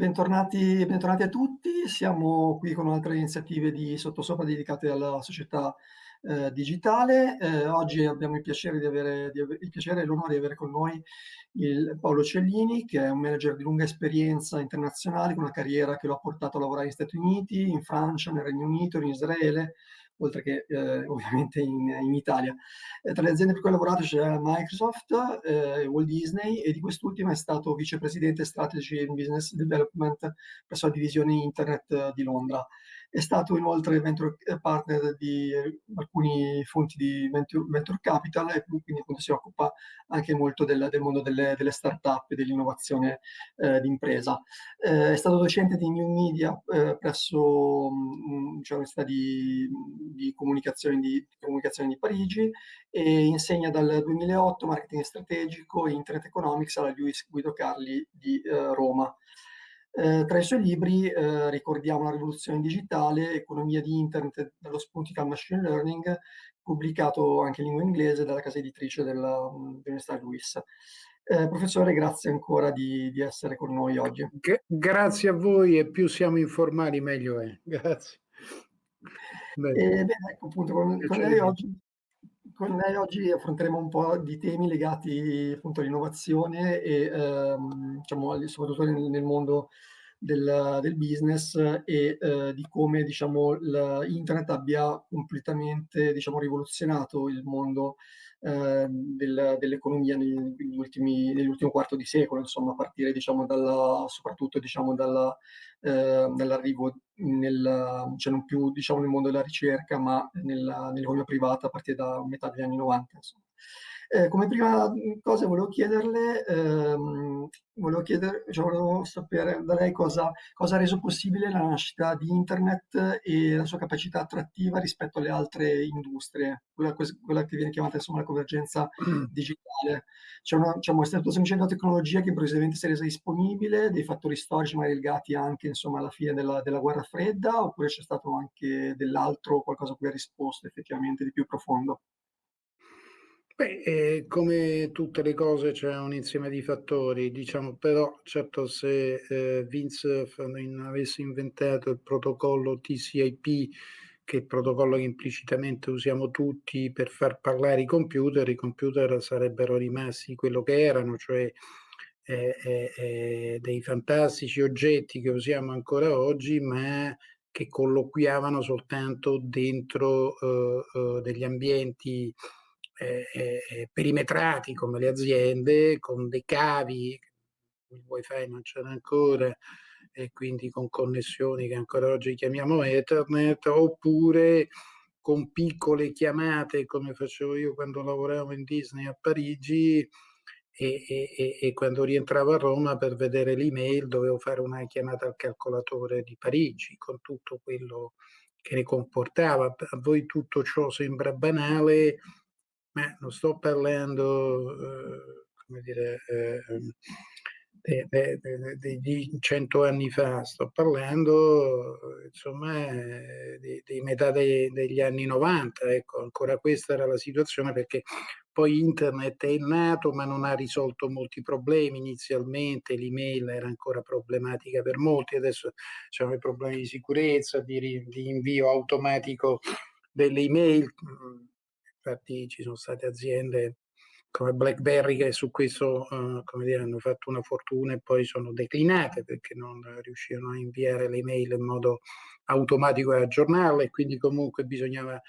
bentornati, bentornati, a tutti. Siamo qui con altre iniziative di Sottosopra dedicate alla società eh, digitale. Eh, oggi abbiamo il piacere, di avere, di avere, il piacere e l'onore di avere con noi il Paolo Cellini, che è un manager di lunga esperienza internazionale, con una carriera che lo ha portato a lavorare negli Stati Uniti, in Francia, nel Regno Unito, in Israele, oltre che eh, ovviamente in, in Italia. Eh, tra le aziende per cui ha lavorato c'è Microsoft, eh, Walt Disney e di quest'ultima è stato vicepresidente Strategy and Business Development presso la divisione Internet di Londra. È stato inoltre venture partner di alcuni fonti di venture, capital e quindi si occupa anche molto del, del mondo delle, delle start-up e dell'innovazione eh, d'impresa. Eh, è stato docente di new media eh, presso mh, cioè, l'Università di, di, comunicazione di, di comunicazione di Parigi e insegna dal 2008 marketing strategico e internet economics alla Luis Guido Carli di eh, Roma. Eh, tra i suoi libri eh, ricordiamo La rivoluzione digitale, Economia di Internet dallo spunto al machine learning, pubblicato anche in lingua inglese dalla casa editrice dell'Università Luis. Eh, professore, grazie ancora di, di, essere con noi oggi. Grazie a voi e più siamo informali meglio è. Grazie. Bene, bene ecco appunto con, con lei oggi con lei oggi affronteremo un po' di temi legati appunto all'innovazione e ehm, diciamo, soprattutto nel, nel mondo del, del, business e eh, di come diciamo, internet abbia completamente diciamo, rivoluzionato il mondo eh, del, dell'economia nell'ultimo quarto di secolo, insomma, a partire diciamo, dalla, soprattutto diciamo, dalla, eh, dall'arrivo nel, cioè non più diciamo, nel mondo della ricerca, ma nell'economia privata a partire da metà degli anni 90. Insomma. Eh, come prima cosa volevo chiederle, ehm, volevo, chiedere, cioè volevo sapere da lei cosa, cosa, ha reso possibile la nascita di Internet e la sua capacità attrattiva rispetto alle altre industrie, quella, quella che viene chiamata insomma la convergenza mm. digitale. C'è una, diciamo, è stato semplicemente una tecnologia che improvvisamente si è resa disponibile, dei fattori storici magari legati anche insomma, alla fine della, della guerra fredda, oppure c'è stato anche dell'altro, qualcosa a cui ha risposto effettivamente di più profondo? Beh, eh, come tutte le cose c'è un insieme di fattori, diciamo, però certo se eh, Vince avesse inventato il protocollo TCIP, che è il protocollo che implicitamente usiamo tutti per far parlare i computer, i computer sarebbero rimasti quello che erano, cioè eh, eh, eh dei fantastici oggetti che usiamo ancora oggi, ma che colloquiavano soltanto dentro eh, degli ambienti eh, perimetrati come le aziende, con dei cavi, il wifi non c'era ancora, e quindi con connessioni che ancora oggi chiamiamo Ethernet, oppure con piccole chiamate come facevo io quando lavoravo in Disney a Parigi e, e, e quando rientravo a Roma per vedere l'email dovevo fare una chiamata al calcolatore di Parigi con tutto quello che ne comportava. A voi tutto ciò sembra banale, ma non sto parlando, eh, come dire, eh, di cento anni fa, sto parlando insomma di, di metà degli anni 90, ecco, ancora questa era la situazione perché poi internet è nato ma non ha risolto molti problemi. Inizialmente, l'email era ancora problematica per molti, adesso c'erano i problemi di sicurezza, di, di invio automatico delle email, infatti ci sono state aziende come BlackBerry che su questo uh, come dire, hanno fatto una fortuna e poi sono declinate perché non riuscivano a inviare le mail in modo automatico e aggiornarle quindi comunque bisognava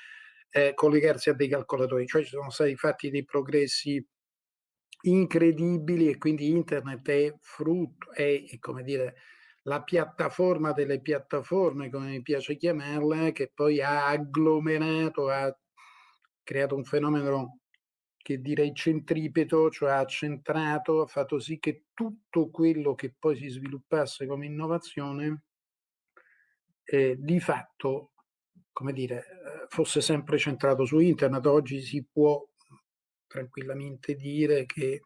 eh, collegarsi a dei calcolatori, cioè ci sono stati fatti dei progressi incredibili e quindi internet è frutto, è, è come dire la piattaforma delle piattaforme, come mi piace chiamarla, che poi ha agglomerato, ha creato un fenomeno che direi centripeto, cioè ha centrato, ha fatto sì che tutto quello che poi si sviluppasse come innovazione eh, di fatto, come dire, eh, fosse sempre centrato su internet. Oggi si può tranquillamente dire che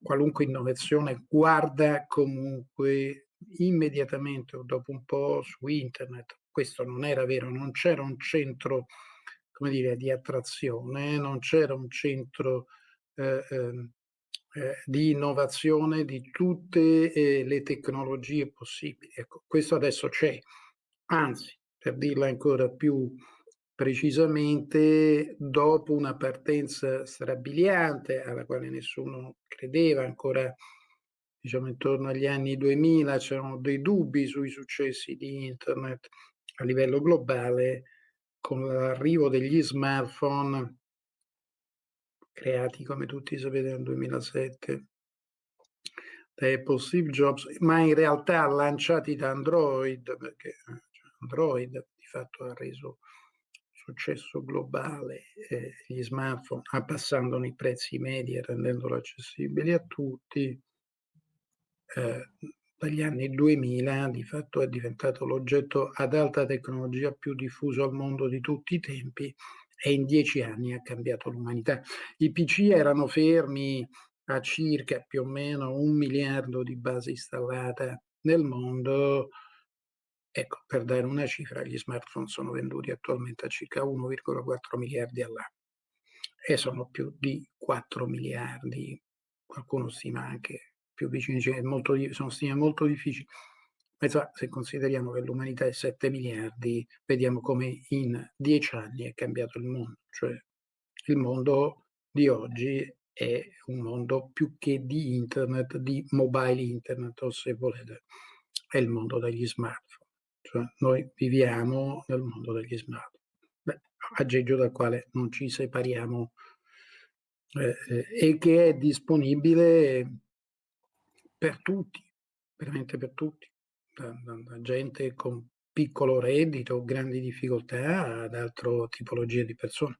qualunque innovazione guarda comunque immediatamente o dopo un po' su internet. Questo non era vero, non c'era un centro come dire, di attrazione, non c'era un centro eh, ehm, eh, di innovazione di tutte eh, le tecnologie possibili. Ecco, questo adesso c'è, anzi, per dirla ancora più precisamente, dopo una partenza strabiliante alla quale nessuno credeva ancora diciamo intorno agli anni 2000 c'erano dei dubbi sui successi di internet a livello globale con l'arrivo degli smartphone creati come tutti sapete nel 2007 da Apple Steve Jobs, ma in realtà lanciati da Android, perché eh, cioè Android di fatto ha reso successo globale eh, gli smartphone, abbassandone i prezzi medi e rendendolo accessibili a tutti, eh, dagli anni 2000 di fatto è diventato l'oggetto ad alta tecnologia più diffuso al mondo di tutti i tempi e in dieci anni ha cambiato l'umanità. I PC erano fermi a circa più o meno un miliardo di base installata nel mondo. Ecco, per dare una cifra, gli smartphone sono venduti attualmente a circa 1,4 miliardi all'anno e sono più di 4 miliardi, qualcuno stima anche più vicini, cioè molto, sono stime molto difficili se consideriamo che l'umanità è 7 miliardi, vediamo come in 10 anni è cambiato il mondo. Cioè il mondo di oggi è un mondo più che di internet, di mobile internet, o se volete, è il mondo degli smartphone. Cioè noi viviamo nel mondo degli smartphone, Beh, aggeggio dal quale non ci separiamo eh, eh, e che è disponibile per tutti, veramente per tutti da, da, da gente con piccolo reddito, grandi difficoltà ad altre tipologie di persone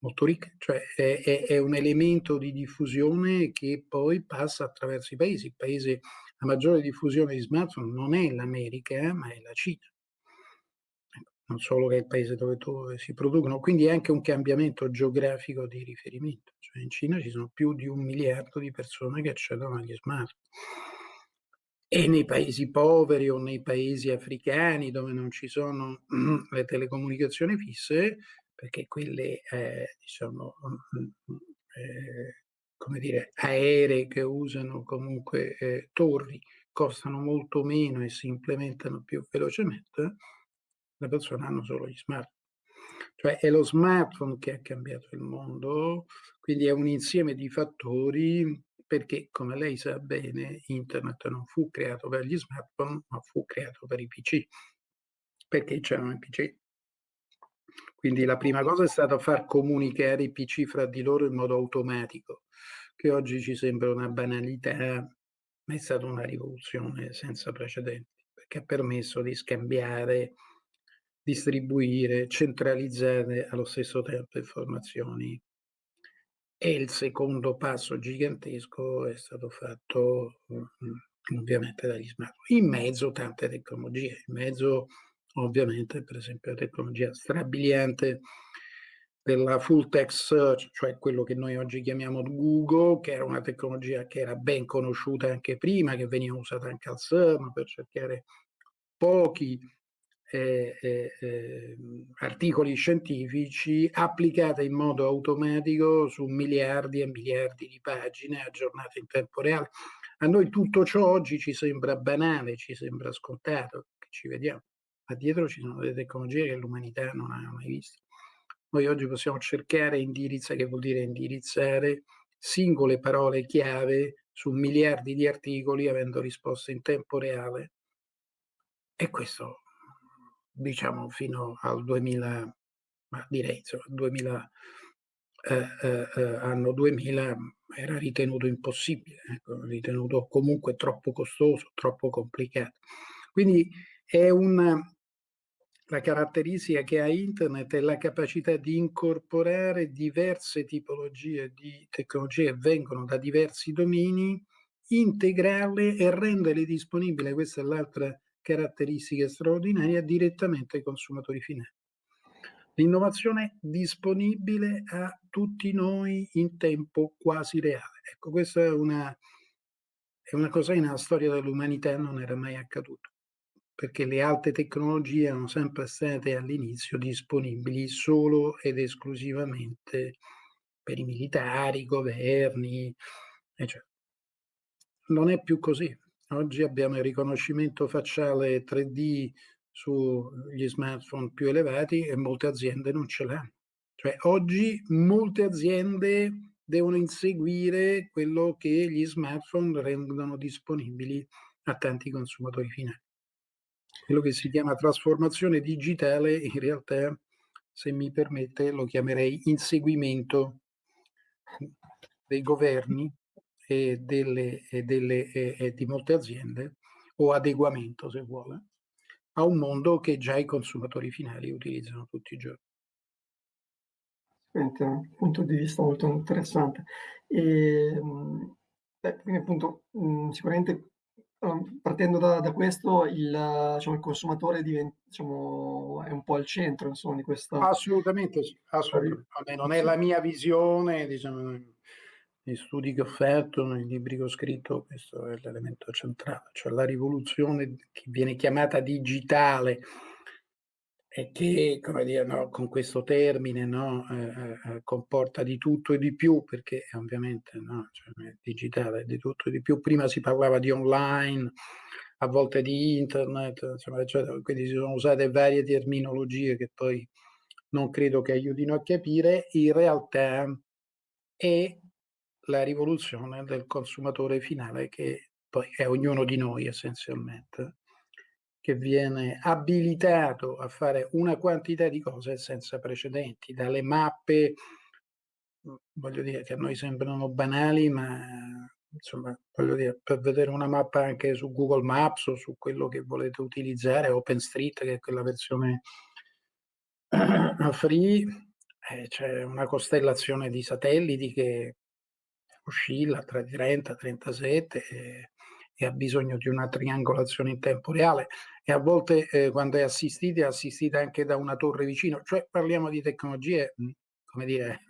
molto ricche, cioè è, è, è, un elemento di diffusione che poi passa attraverso i paesi. Il paese a maggiore diffusione di smartphone non è l'America, ma è la Cina. Non solo che è il paese dove, dove si producono, quindi è anche un cambiamento geografico di riferimento. Cioè in Cina ci sono più di un miliardo di persone che accedono agli smartphone e nei paesi poveri o nei paesi africani dove non ci sono le telecomunicazioni fisse, perché quelle, eh, diciamo, eh, come dire, aeree che usano comunque eh, torri costano molto meno e si implementano più velocemente, le persone hanno solo gli smartphone. Cioè è lo smartphone che ha cambiato il mondo, quindi è un insieme di fattori perché, come lei sa bene, internet non fu creato per gli smartphone, ma fu creato per i PC, perché c'erano i PC. Quindi la prima cosa è stata far comunicare i PC fra di loro in modo automatico, che oggi ci sembra una banalità, ma è stata una rivoluzione senza precedenti, perché ha permesso di scambiare, distribuire, centralizzare allo stesso tempo informazioni e il secondo passo gigantesco è stato fatto mh, ovviamente dagli smartphone. In mezzo tante tecnologie, in mezzo ovviamente per esempio la tecnologia strabiliante della full text search, cioè quello che noi oggi chiamiamo Google, che era una tecnologia che era ben conosciuta anche prima, che veniva usata anche al CERN per cercare pochi eh, eh, articoli scientifici applicate in modo automatico su miliardi e miliardi di pagine aggiornate in tempo reale. A noi tutto ciò oggi ci sembra banale, ci sembra scontato, che ci vediamo, ma dietro ci sono delle tecnologie che l'umanità non ha mai visto. Noi oggi possiamo cercare indirizzare, che vuol dire indirizzare singole parole chiave su miliardi di articoli avendo risposte in tempo reale. E questo diciamo fino al 2000, ma direi insomma, 2000, eh, eh, eh, anno 2000 era ritenuto impossibile, ecco, ritenuto comunque troppo costoso, troppo complicato. Quindi è una, la caratteristica che ha internet è la capacità di incorporare diverse tipologie di tecnologie che vengono da diversi domini, integrarle e renderle disponibili, questa è l'altra caratteristiche straordinarie direttamente ai consumatori finali. L'innovazione disponibile a tutti noi in tempo quasi reale. Ecco, questa è una, è una cosa che nella storia dell'umanità non era mai accaduto, perché le alte tecnologie erano sempre state all'inizio disponibili solo ed esclusivamente per i militari, i governi, cioè, non è più così. Oggi abbiamo il riconoscimento facciale 3D sugli smartphone più elevati e molte aziende non ce l'hanno. Cioè oggi molte aziende devono inseguire quello che gli smartphone rendono disponibili a tanti consumatori finali. Quello che si chiama trasformazione digitale in realtà, se mi permette, lo chiamerei inseguimento dei governi e, delle, e, delle, e, e di molte aziende o adeguamento, se vuole, a un mondo che già i consumatori finali utilizzano tutti i giorni. Un punto di vista molto interessante. E, ehm, beh, quindi appunto mh, sicuramente um, partendo da, da, questo il, diciamo, il consumatore diventa, diciamo, è un po' al centro insomma, di questa... Assolutamente sì, assolutamente. Vabbè, non è la mia visione, diciamo, negli studi che ho fatto, nei libri che ho scritto, questo è l'elemento centrale, cioè la rivoluzione che viene chiamata digitale e che, come dire, no, con questo termine no, eh, eh, comporta di tutto e di più, perché ovviamente no, cioè, digitale di tutto e di più. Prima si parlava di online, a volte di internet, insomma, eccetera. quindi si sono usate varie terminologie che poi non credo che aiutino a capire. In realtà è la rivoluzione del consumatore finale che poi è ognuno di noi essenzialmente, che viene abilitato a fare una quantità di cose senza precedenti, dalle mappe, mhmm, voglio dire che a noi sembrano banali, ma insomma, voglio dire, per vedere una mappa anche su Google Maps o su quello che volete utilizzare, OpenStreet, che è quella versione free, eh, c'è una costellazione di satelliti che oscilla tra i 30 e 37 e, e, ha bisogno di una triangolazione in tempo reale e a volte eh, quando è assistita è assistita anche da una torre vicino, cioè parliamo di tecnologie, come dire,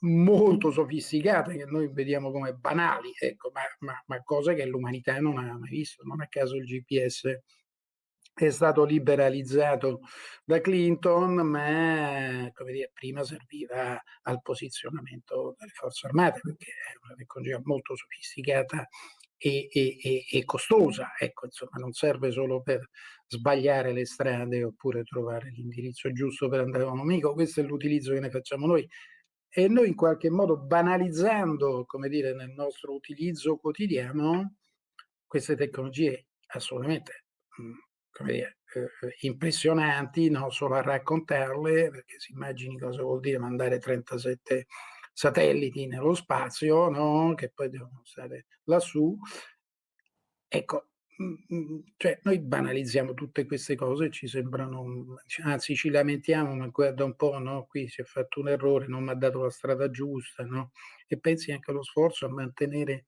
molto sofisticate che noi vediamo come banali, ecco, ma, ma, ma cose che l'umanità non ha mai visto. Non a caso il GPS è stato liberalizzato da Clinton, ma come dire, prima serviva al posizionamento delle forze armate perché è una tecnologia molto sofisticata e, e, e, costosa, ecco, insomma, non serve solo per sbagliare le strade oppure trovare l'indirizzo giusto per andare da un amico, questo è l'utilizzo che ne facciamo noi. E noi in qualche modo banalizzando, come dire, nel nostro utilizzo quotidiano, queste tecnologie assolutamente come dire, eh, impressionanti, non solo a raccontarle, perché si immagini cosa vuol dire mandare 37 satelliti nello spazio, no? che poi devono stare lassù. Ecco, mm, mm, cioè noi banalizziamo tutte queste cose, ci sembrano, anzi ci lamentiamo, ma guarda un po', no? qui si è fatto un errore, non mi ha dato la strada giusta, no? e pensi anche allo sforzo a mantenere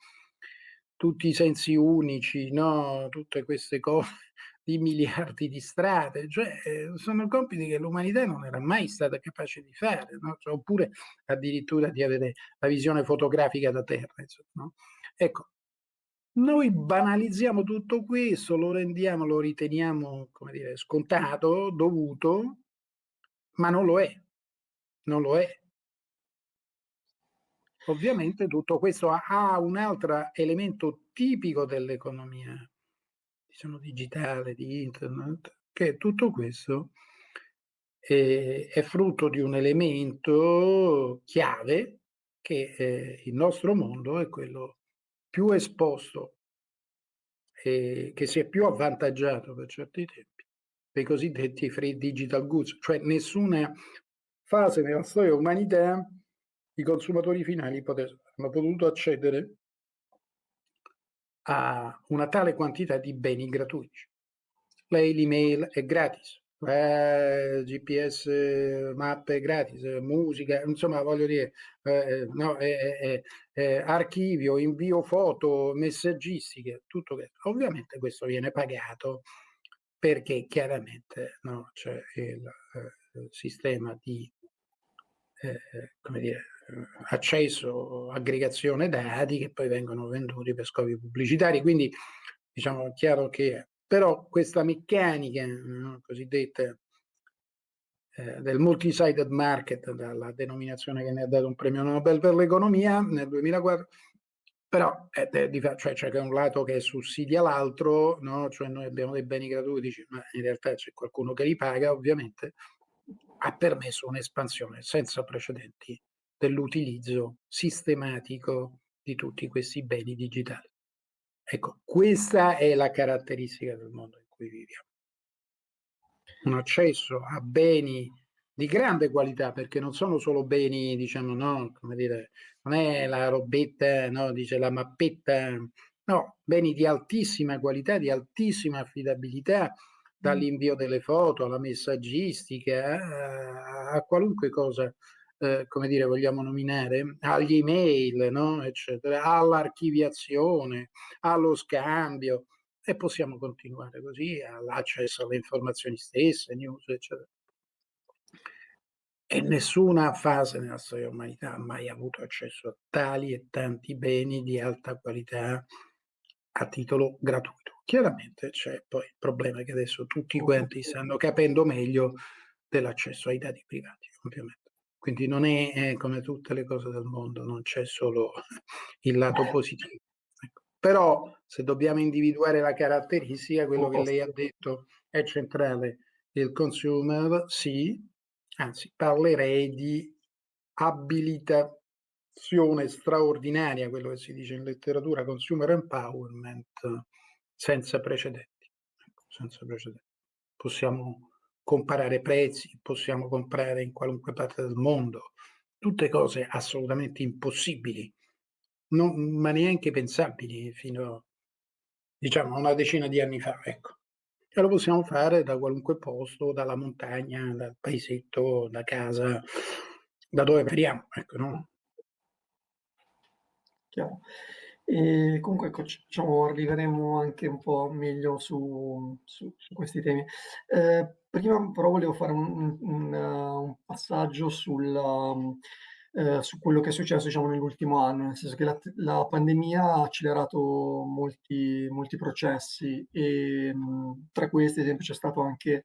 tutti i sensi unici, no? tutte queste cose di miliardi di strade, cioè eh, sono compiti che l'umanità non era mai stata capace di fare, no? cioè, oppure addirittura di avere la visione fotografica da terra. Insomma, no? Ecco, noi banalizziamo tutto questo, lo rendiamo, lo riteniamo, come dire, scontato, dovuto, ma non lo è, non lo è. Ovviamente tutto questo ha un altro elemento tipico dell'economia diciamo, digitale, di internet, che tutto questo è, è frutto di un elemento chiave che eh, il nostro mondo è quello più esposto e che si è più avvantaggiato per certi tempi dei cosiddetti free digital goods, cioè nessuna fase nella storia dell'umanità i consumatori finali hanno potuto accedere a una tale quantità di beni gratuiti. Lei l'email è gratis, eh, GPS, mappe gratis, musica, insomma voglio dire, eh, no, eh, archivio, invio foto, messaggistiche, tutto questo. Ovviamente questo viene pagato perché chiaramente no, c'è il, il sistema di come dire, accesso, aggregazione dati che poi vengono venduti per scopi pubblicitari. Quindi diciamo è chiaro che però questa meccanica no, cosiddetta eh, del multi-sided market, dalla denominazione che ne ha dato un premio Nobel per l'economia nel 2004, però eh, cioè, c'è un lato che sussidia l'altro, no? cioè noi abbiamo dei beni gratuiti, ma in realtà c'è qualcuno che li paga, ovviamente, ha permesso un'espansione senza precedenti dell'utilizzo sistematico di tutti questi beni digitali. Ecco, questa è la caratteristica del mondo in cui viviamo. Un accesso a beni di grande qualità, perché non sono solo beni, diciamo, no, come dire, non è la robetta, no, dice la mappetta, no, beni di altissima qualità, di altissima affidabilità, dall'invio delle foto alla messaggistica, a, a qualunque cosa, eh, come dire, vogliamo nominare, agli email, no, eccetera, all'archiviazione, allo scambio, e possiamo continuare così, all'accesso alle informazioni stesse, news, eccetera e nessuna fase nella storia dell'umanità ha mai avuto accesso a tali e tanti beni di alta qualità a titolo gratuito. Chiaramente c'è poi il problema che adesso tutti quanti stanno capendo meglio dell'accesso ai dati privati, ovviamente. Quindi non è eh, come tutte le cose del mondo, non c'è solo il lato positivo. Ecco. Però se dobbiamo individuare la caratteristica, quello che lei ha detto è centrale. Il consumer sì, anzi parlerei di abilitazione straordinaria, quello che si dice in letteratura, consumer empowerment, senza precedenti. Ecco, senza precedenti. Possiamo comparare prezzi, possiamo comprare in qualunque parte del mondo, tutte cose assolutamente impossibili, non, ma neanche pensabili fino diciamo, a una decina di anni fa. Ecco. E lo possiamo fare da qualunque posto, dalla montagna, dal paesetto, da casa, da dove veniamo, ecco, no? Chiaro. E comunque ecco, diciamo, arriveremo anche un po' meglio su, su, su questi temi. Eh, prima però volevo fare un, un, un passaggio sulla, eh, su quello che è successo diciamo, nell'ultimo anno, nel senso che la, la pandemia ha accelerato molti, molti processi e mh, tra questi, ad esempio, c'è stato anche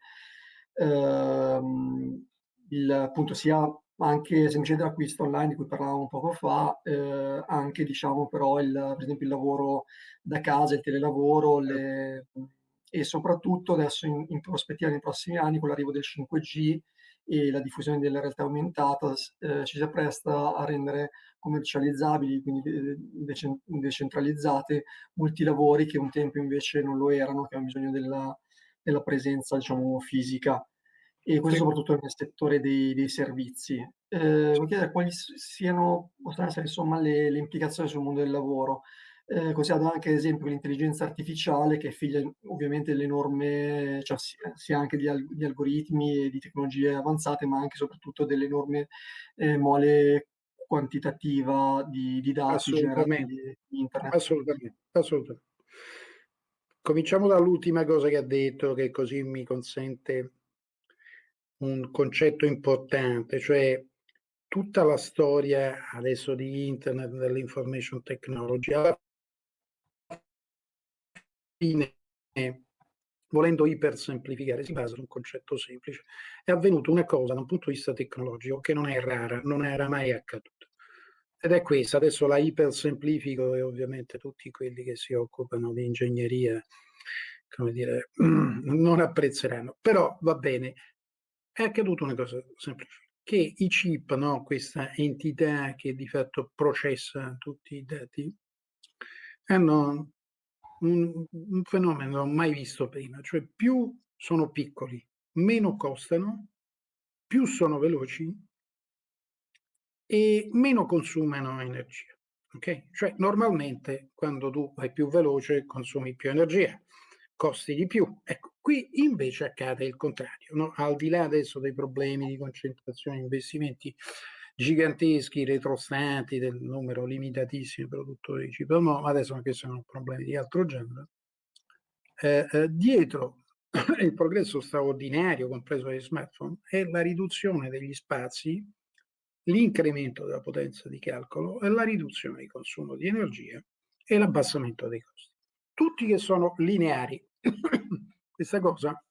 ehm, il, appunto, sia anche semplicemente l'acquisto online di cui parlavamo poco fa, eh, anche diciamo però il, per esempio il lavoro da casa, il telelavoro le, e soprattutto adesso in, in prospettiva nei prossimi anni con l'arrivo del 5G e la diffusione della realtà aumentata eh, ci si appresta a rendere commercializzabili, quindi decentralizzate, molti lavori che un tempo invece non lo erano, che hanno bisogno della, della presenza diciamo, fisica e questo soprattutto nel settore dei, dei servizi. Eh, voglio chiedere quali siano, insomma le, le implicazioni sul mondo del lavoro eh, considerando anche ad esempio l'intelligenza artificiale che è figlia ovviamente delle norme, cioè sia anche di, di, algoritmi e di tecnologie avanzate, ma anche e soprattutto dell'enorme eh, mole quantitativa di, di dati generati di internet. Assolutamente, assolutamente. Cominciamo dall'ultima cosa che ha detto, che così mi consente un concetto importante, cioè tutta la storia adesso di internet, dell'information technology, alla fine, volendo ipersemplificare, si basa su un concetto semplice. È avvenuta una cosa da un punto di vista tecnologico che non è rara, non era mai accaduta. Ed è questa, adesso la ipersemplifico e ovviamente tutti quelli che si occupano di ingegneria, come dire, non apprezzeranno. Però va bene, è accaduta una cosa semplice, che i chip, no, questa entità che di fatto processa tutti i dati, hanno un, un fenomeno mai visto prima, cioè più sono piccoli, meno costano, più sono veloci e meno consumano energia. Okay? Cioè normalmente quando tu vai più veloce consumi più energia, costi di più. Ecco, qui invece accade il contrario, no? al di là adesso dei problemi di concentrazione investimenti giganteschi, retrostanti del numero limitatissimo di produttori di cibo, no, adesso anche se sono problemi di altro genere. Eh, eh, dietro il progresso straordinario, compreso dagli smartphone, è la riduzione degli spazi, l'incremento della potenza di calcolo e la riduzione di consumo di energia e l'abbassamento dei costi. Tutti che sono lineari. Questa cosa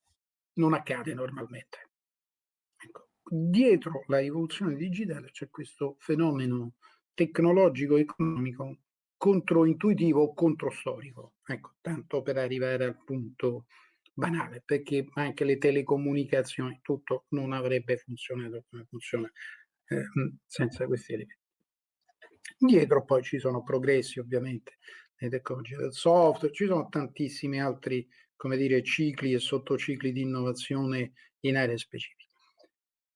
non accade normalmente dietro la rivoluzione digitale c'è questo fenomeno tecnologico economico controintuitivo o controstorico. Ecco, tanto per arrivare al punto banale, perché anche le telecomunicazioni, tutto non avrebbe funzionato come funziona eh, senza questi elementi. Dietro poi ci sono progressi ovviamente le tecnologie del software, ci sono tantissimi altri come dire, cicli e sottocicli di innovazione in aree specifiche.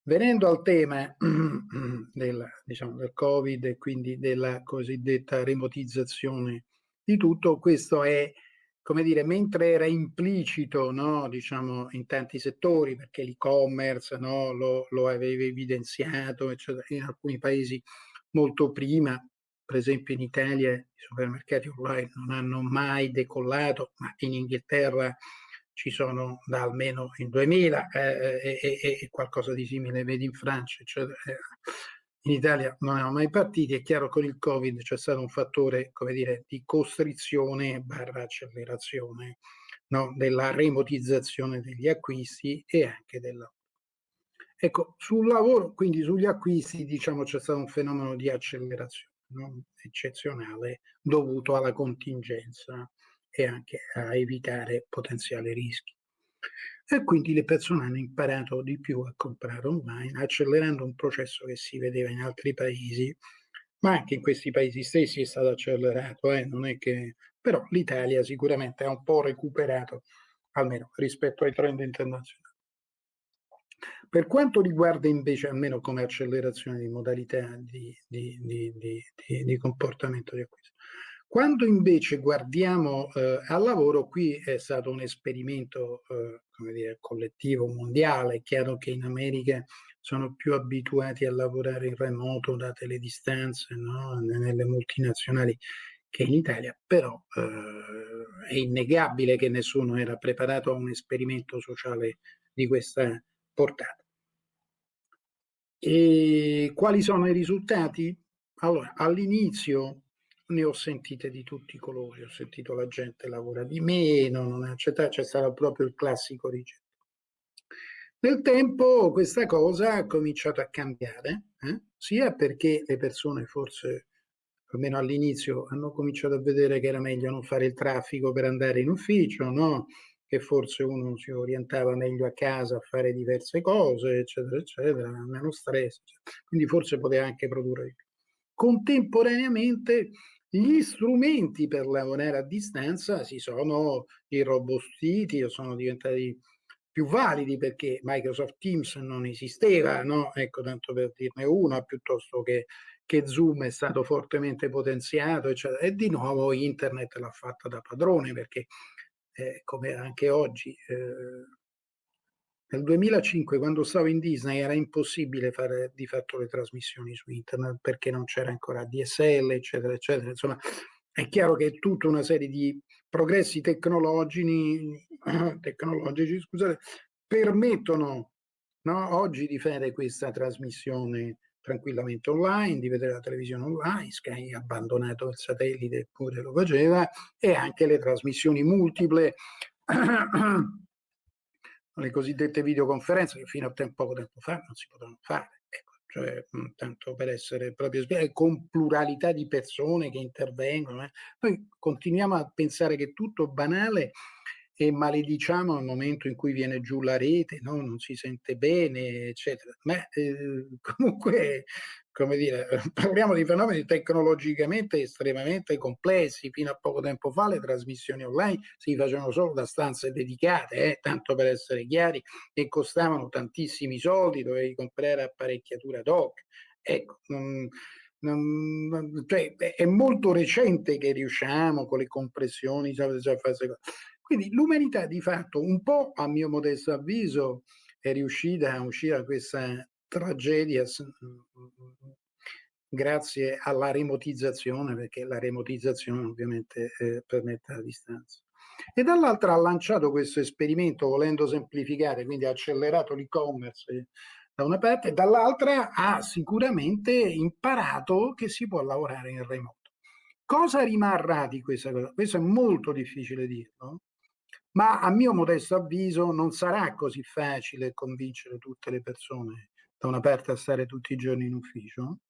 Venendo al tema del, diciamo, del Covid e quindi della cosiddetta remotizzazione di tutto, questo è, come dire, mentre era implicito, no, diciamo, in tanti settori, perché l'e-commerce no, lo, lo aveva evidenziato, eccetera, in alcuni paesi molto prima, per esempio in Italia i supermercati online non hanno mai decollato, ma in Inghilterra ci sono da almeno il 2000 eh, e, e, qualcosa di simile vedi in Francia, eccetera. In Italia non erano mai partiti, è chiaro con il Covid c'è stato un fattore, come dire, di costrizione barra accelerazione no? della remotizzazione degli acquisti e anche del lavoro. Ecco, sul lavoro, quindi sugli acquisti, diciamo c'è stato un fenomeno di accelerazione no? eccezionale dovuto alla contingenza e anche a evitare potenziali rischi. E quindi le persone hanno imparato di più a comprare online, accelerando un processo che si vedeva in altri paesi, ma anche in questi paesi stessi è stato accelerato, eh? non è che... però l'Italia sicuramente ha un po' recuperato, almeno rispetto ai trend internazionali. Per quanto riguarda invece, almeno come accelerazione di modalità di, di, di, di comportamento di acquisto, quando invece guardiamo eh, al lavoro, qui è stato un esperimento eh, come dire, collettivo mondiale, è chiaro che in America sono più abituati a lavorare in remoto date le distanze no? nelle multinazionali che in Italia, però eh, è innegabile che nessuno era preparato a un esperimento sociale di questa portata. E quali sono i risultati? Allora, all'inizio ne ho sentite di tutti i colori, ho sentito la gente lavora di meno, non accetta, c'è stato proprio il classico rigetto. Nel tempo questa cosa ha cominciato a cambiare, eh? sia perché le persone forse, almeno all'inizio, hanno cominciato a vedere che era meglio non fare il traffico per andare in ufficio, no? Che forse uno si orientava meglio a casa a fare diverse cose, eccetera, eccetera, meno stress, eccetera. quindi forse poteva anche produrre. Contemporaneamente gli strumenti per lavorare a distanza si sono irrobustiti o sono diventati più validi perché Microsoft Teams non esisteva, no? Ecco, tanto per dirne una, piuttosto che, che Zoom è stato fortemente potenziato, eccetera. E di nuovo Internet l'ha fatta da padrone perché, eh, come anche oggi, eh, nel 2005, quando stavo in Disney, era impossibile fare di fatto le trasmissioni su internet perché non c'era ancora DSL, eccetera, eccetera. Insomma, è chiaro che tutta una serie di progressi tecnologici, tecnologici scusate, permettono no, oggi di fare questa trasmissione tranquillamente online, di vedere la televisione online, Sky ha abbandonato il satellite eppure lo faceva, e anche le trasmissioni multiple le cosiddette videoconferenze che fino a poco tempo fa non si potevano fare. Ecco, cioè, tanto per essere proprio spiegati, con pluralità di persone che intervengono. Eh. Noi continuiamo a pensare che tutto banale e malediciamo al momento in cui viene giù la rete, no? non si sente bene, eccetera. Ma eh, comunque, come dire, parliamo di fenomeni tecnologicamente estremamente complessi. Fino a poco tempo fa le trasmissioni online si facevano solo da stanze dedicate, eh? tanto per essere chiari, e costavano tantissimi soldi, dovevi comprare apparecchiatura ad hoc. Ecco, non, non, cioè, è molto recente che riusciamo con le compressioni queste cose quindi l'umanità di fatto un po' a mio modesto avviso è riuscita a uscire da questa tragedia grazie alla remotizzazione, perché la remotizzazione ovviamente eh, permette la distanza. E dall'altra ha lanciato questo esperimento volendo semplificare, quindi ha accelerato l'e-commerce da una parte, e dall'altra ha sicuramente imparato che si può lavorare in remoto. Cosa rimarrà di questa cosa? Questo è molto difficile dirlo, ma a mio modesto avviso non sarà così facile convincere tutte le persone da una parte a stare tutti i giorni in ufficio,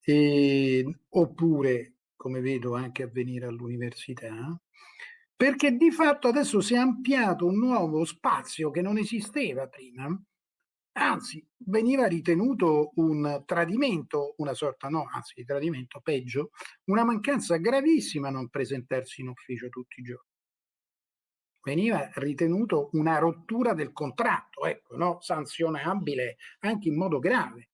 e, oppure come vedo anche avvenire all'università, perché di fatto adesso si è ampliato un nuovo spazio che non esisteva prima, anzi veniva ritenuto un tradimento, una sorta no, anzi di tradimento peggio, una mancanza gravissima non presentarsi in ufficio tutti i giorni. Veniva ritenuto una rottura del contratto, ecco, no? sanzionabile anche in modo grave.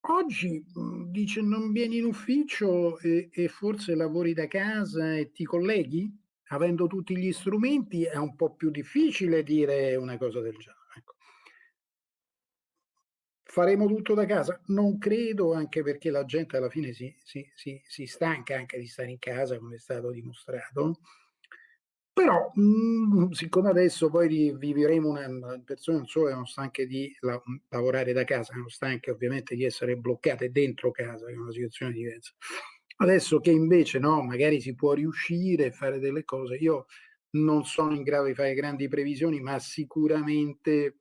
Oggi mhmm, dice non vieni in ufficio e, e, forse lavori da casa e ti colleghi? Avendo tutti gli strumenti è un po' più difficile dire una cosa del genere. Ecco. Faremo tutto da casa? Non credo, anche perché la gente alla fine si, si, si, si stanca anche di stare in casa, come è stato dimostrato però, mhmm, siccome adesso poi vivremo una persone non solo sono stanche di la mhmm, lavorare da casa, sono stanche ovviamente di essere bloccate dentro casa, che è una situazione diversa. Adesso che invece no, magari si può riuscire a fare delle cose, io non sono in grado di fare grandi previsioni, ma sicuramente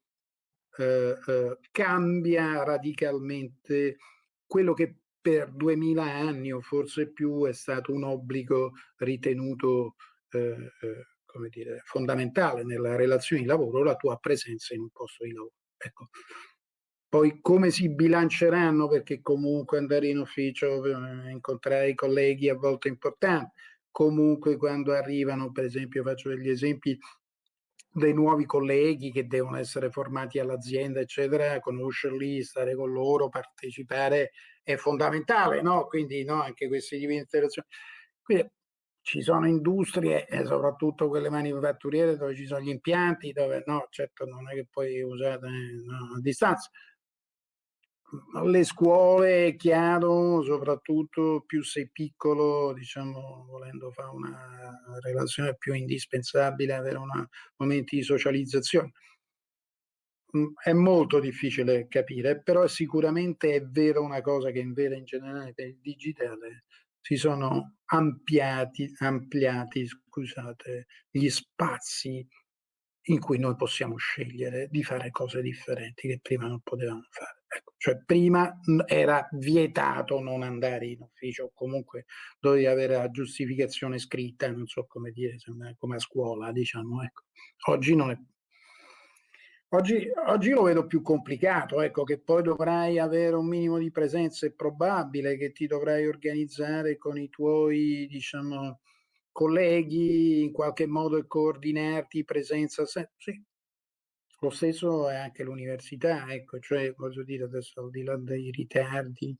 eh, eh, cambia radicalmente quello che per 2000 anni o forse più è stato un obbligo ritenuto eh, eh, come dire, fondamentale nella relazione di lavoro la tua presenza in un posto di lavoro. Ecco. Poi come si bilanceranno, perché comunque andare in ufficio, eh, incontrare i colleghi a volte è importante, comunque quando arrivano, per esempio faccio degli esempi, dei nuovi colleghi che devono essere formati all'azienda, eccetera, conoscerli, stare con loro, partecipare è fondamentale, no? Quindi no, anche questi tipi di interazioni. Quindi ci sono industrie, e soprattutto quelle manifatturiere, dove ci sono gli impianti, dove no, certo non è che puoi usare no, a distanza. Le scuole, è chiaro, soprattutto più sei piccolo, diciamo, volendo fare una relazione più indispensabile, avere una, momenti di socializzazione. Mm, è molto difficile capire, però sicuramente è vero una cosa che in vera in generale per il digitale si sono ampliati, ampliati scusate, gli spazi in cui noi possiamo scegliere di fare cose differenti che prima non potevamo fare. Ecco, cioè prima era vietato non andare in ufficio o comunque dovevi avere la giustificazione scritta, non so come dire, come a scuola, diciamo. Ecco. Oggi non è Oggi, oggi, lo vedo più complicato, ecco, che poi dovrai avere un minimo di presenza, è probabile che ti dovrai organizzare con i tuoi, diciamo, colleghi in qualche modo e coordinarti presenza, sì. Lo stesso è anche l'università, ecco, cioè voglio dire adesso al di là dei ritardi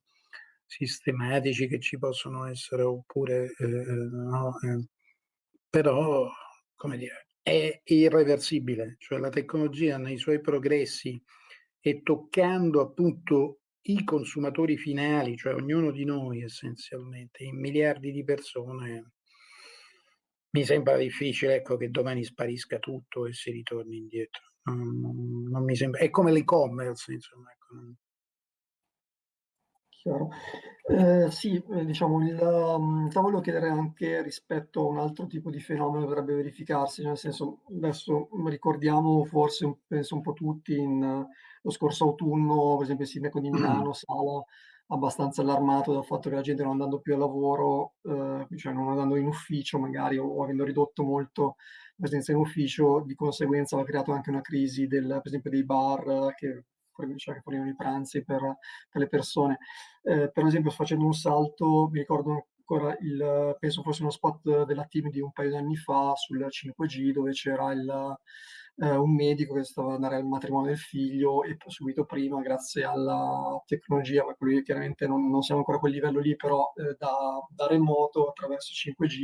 sistematici che ci possono essere oppure eh, eh no, eh, però come dire è irreversibile, cioè la tecnologia nei suoi progressi e toccando appunto i consumatori finali, cioè ognuno di noi essenzialmente, in miliardi di persone, mi sembra difficile ecco, che domani sparisca tutto e si ritorni indietro. Non, non mi sembra. È come l'e-commerce, insomma. Ecco. Chiaro. Eh, sì, eh, diciamo, il, um, volevo chiedere anche rispetto a un altro tipo di fenomeno che potrebbe verificarsi, nel senso, adesso ricordiamo forse, penso un po' tutti, in, uh, lo scorso autunno, per esempio il sindaco di Milano, Sala, abbastanza allarmato dal fatto che la gente non andando più al lavoro, eh, cioè non andando in ufficio magari, o, o avendo ridotto molto la presenza in ufficio, di conseguenza aveva creato anche una crisi del, per esempio dei bar che cioè che fornivano i pranzi per, per le persone. Eh, per esempio, facendo un salto, mi ricordo ancora il, penso fosse uno spot della team di un paio di anni fa sul 5G dove c'era il, eh, un medico che stava andare al matrimonio del figlio e subito prima, grazie alla tecnologia, ma quelli chiaramente non, non, siamo ancora a quel livello lì, però eh, da, da, remoto attraverso 5G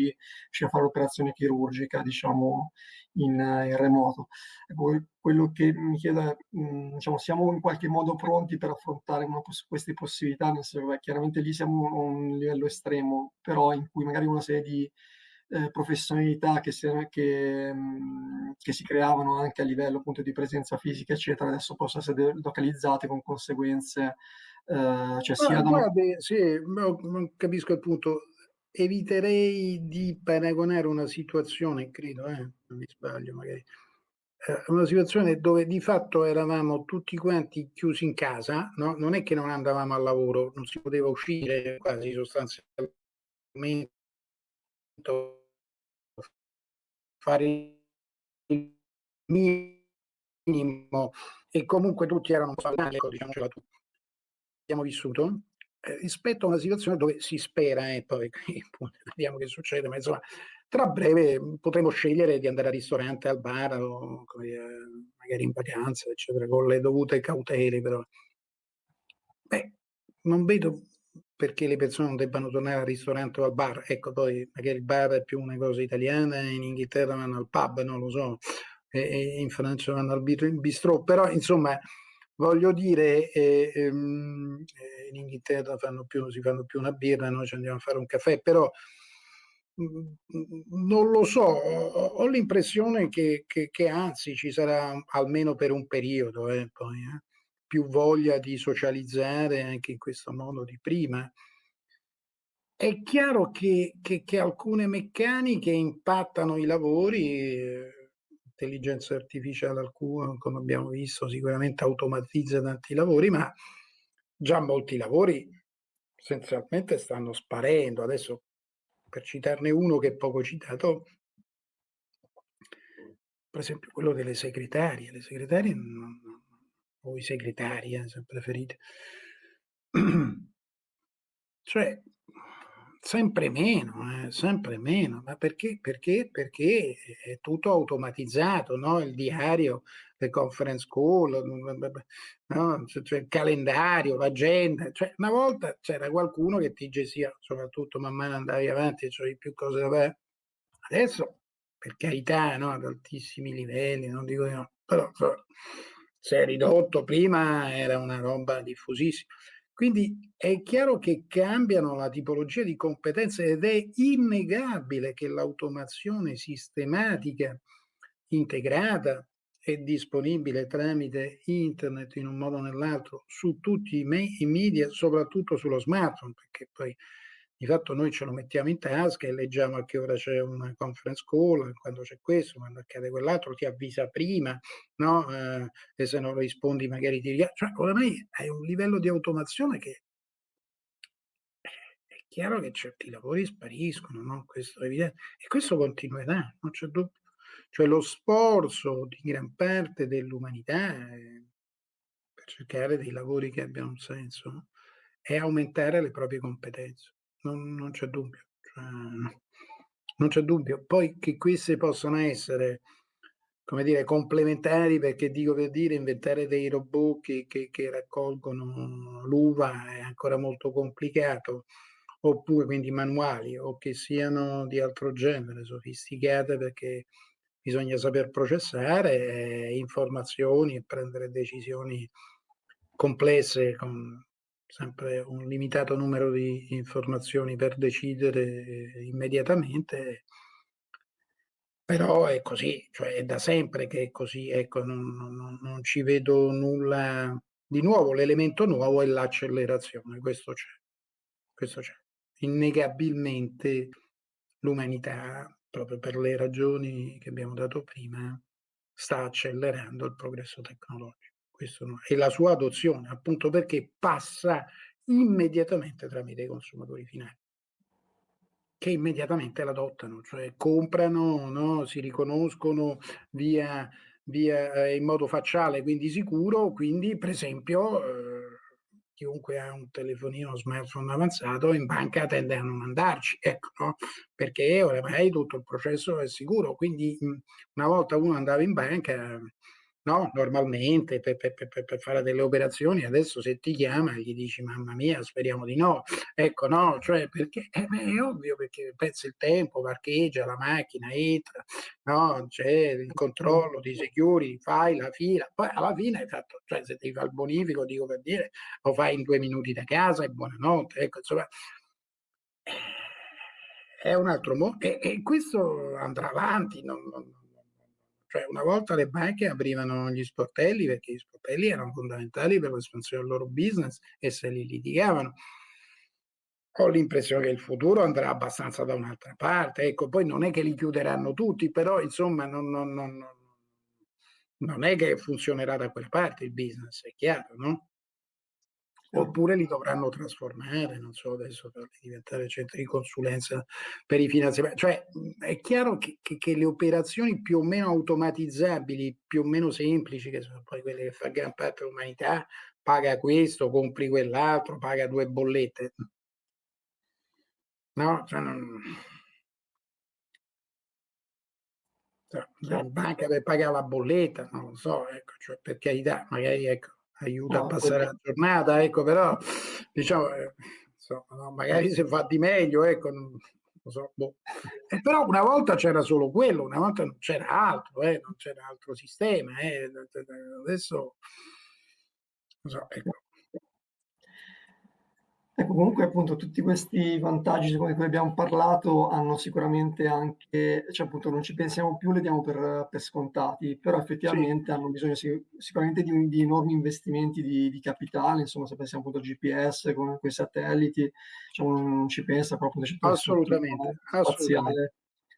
riuscì a fare l'operazione chirurgica, diciamo, in, in remoto. Ecco, quello che mi chiedo è, mh, diciamo, siamo in qualche modo pronti per affrontare poss queste possibilità, nel senso che chiaramente lì siamo a un livello estremo, però in cui magari una serie di eh, professionalità che si, che, mh, che si, creavano anche a livello appunto di presenza fisica, eccetera, adesso possono essere localizzate con conseguenze. Eh, cioè sia da... guardi, sì, non capisco il punto. Eviterei di paragonare una situazione, credo, eh, non mi sbaglio magari, eh, una situazione dove di fatto eravamo tutti quanti chiusi in casa, no? non è che non andavamo al lavoro, non si poteva uscire quasi sostanzialmente, fare il minimo e comunque tutti erano salari, ecco, diciamocela tu. Abbiamo vissuto eh, rispetto a una situazione dove si spera, e eh, poi vediamo che succede, ma insomma tra breve potremo scegliere di andare al ristorante, al bar, o dire, magari in vacanza, eccetera, con le dovute cautele, però. Beh, non vedo perché le persone non debbano tornare al ristorante o al bar. Ecco, poi magari il bar è più una cosa italiana, in Inghilterra vanno al pub, non lo so, e, in Francia vanno al bistrò, però insomma voglio dire, eh, ehm, in Inghilterra fanno più, si fanno più una birra, noi ci andiamo a fare un caffè, però non lo so, ho l'impressione che, che, che, anzi ci sarà almeno per un periodo eh, poi, eh, più voglia di socializzare anche in questo modo di prima. È chiaro che, che alcune meccaniche impattano i lavori, intelligenza artificiale alcune, come abbiamo visto, sicuramente automatizza tanti lavori, ma già molti lavori essenzialmente stanno sparendo. Adesso per citarne uno che è poco citato, per esempio quello delle segretarie. Le segretarie, o i segretari, eh, se preferite. cioè, sempre meno, eh, sempre meno. Ma perché? Perché? Perché è tutto automatizzato, no? Il diario, le conference call, no? cioè, il calendario, l'agenda. Cioè, una volta c'era qualcuno che ti gestiva, soprattutto man mano andavi avanti, cioè più cose da fare. Adesso, per carità, no? ad altissimi livelli, non dico di no, però cioè, si è ridotto, prima era una roba diffusissima. Quindi è chiaro che cambiano la tipologia di competenze ed è innegabile che l'automazione sistematica, integrata e disponibile tramite internet in un modo o nell'altro su tutti i, media, soprattutto sullo smartphone, perché poi di fatto noi ce lo mettiamo in tasca e leggiamo a che ora c'è una conference call, quando c'è questo, quando accade quell'altro, ti avvisa prima, no? Eh, e se non rispondi magari ti richiama. Cioè, oramai hai un livello di automazione che è chiaro che certi lavori spariscono, no? Questo è evidente. E questo continuerà, non c'è dubbio. Cioè lo sforzo di gran parte dell'umanità per cercare dei lavori che abbiano un senso no? è aumentare le proprie competenze non, non c'è dubbio. Cioè, non c'è dubbio. Poi che queste possano essere, come dire, complementari, perché dico per dire, inventare dei robot che, che, che raccolgono l'uva è ancora molto complicato, oppure quindi manuali, o che siano di altro genere, sofisticate, perché bisogna saper processare eh, informazioni e prendere decisioni complesse con sempre un limitato numero di informazioni per decidere immediatamente, però è così, cioè è da sempre che è così, ecco, non, non, non ci vedo nulla. Di nuovo, l'elemento nuovo è l'accelerazione, questo c'è, questo c'è. Innegabilmente l'umanità, proprio per le ragioni che abbiamo dato prima, sta accelerando il progresso tecnologico questo no, e la sua adozione, appunto perché passa immediatamente tramite i consumatori finali che immediatamente l'adottano, cioè comprano, no? si riconoscono via, via eh, in modo facciale, quindi sicuro, quindi per esempio eh, chiunque ha un telefonino smartphone avanzato in banca tende a non andarci, ecco, no? perché oramai tutto il processo è sicuro, quindi una volta uno andava in banca no? normalmente per, per, per, per, fare delle operazioni, adesso se ti chiama gli dici mamma mia speriamo di no, ecco no, cioè perché eh, beh, è ovvio perché pezza il tempo, parcheggia la macchina, entra, no? c'è il controllo di security, fai la fila, poi alla fine hai fatto, cioè se devi fare il bonifico, dico per dire, lo fai in due minuti da casa e buonanotte, ecco insomma è un altro modo e, e questo andrà avanti, non, non cioè una volta le banche aprivano gli sportelli perché gli sportelli erano fondamentali per l'espansione del loro business e se li litigavano. Ho l'impressione che il futuro andrà abbastanza da un'altra parte. Ecco, poi non è che li chiuderanno tutti, però insomma non, non, non, non è che funzionerà da quella parte il business, è chiaro, no? Oppure li dovranno trasformare, non so, adesso per diventare centri di consulenza per i finanziamenti. Cioè, è chiaro che, che, che, le operazioni più o meno automatizzabili, più o meno semplici, che sono poi quelle che fa gran parte dell'umanità, paga questo, compri quell'altro, paga due bollette. No, cioè non la banca per pagare la bolletta, non lo so, ecco, cioè per carità, magari ecco, aiuta no, a passare la giornata, ecco, però diciamo, eh, insomma, magari se fa di meglio, ecco, non, lo so, boh. eh, però una volta c'era solo quello, una volta non c'era altro, eh, non c'era altro sistema, eh, adesso, non so, ecco. Ecco, comunque appunto tutti questi vantaggi di cui abbiamo parlato hanno sicuramente anche, cioè appunto non ci pensiamo più, li diamo per, per scontati, però effettivamente sì. hanno bisogno sicuramente di, di enormi investimenti di, di, capitale, insomma se pensiamo appunto al GPS con quei satelliti, cioè, non ci pensa proprio assolutamente, assolutamente.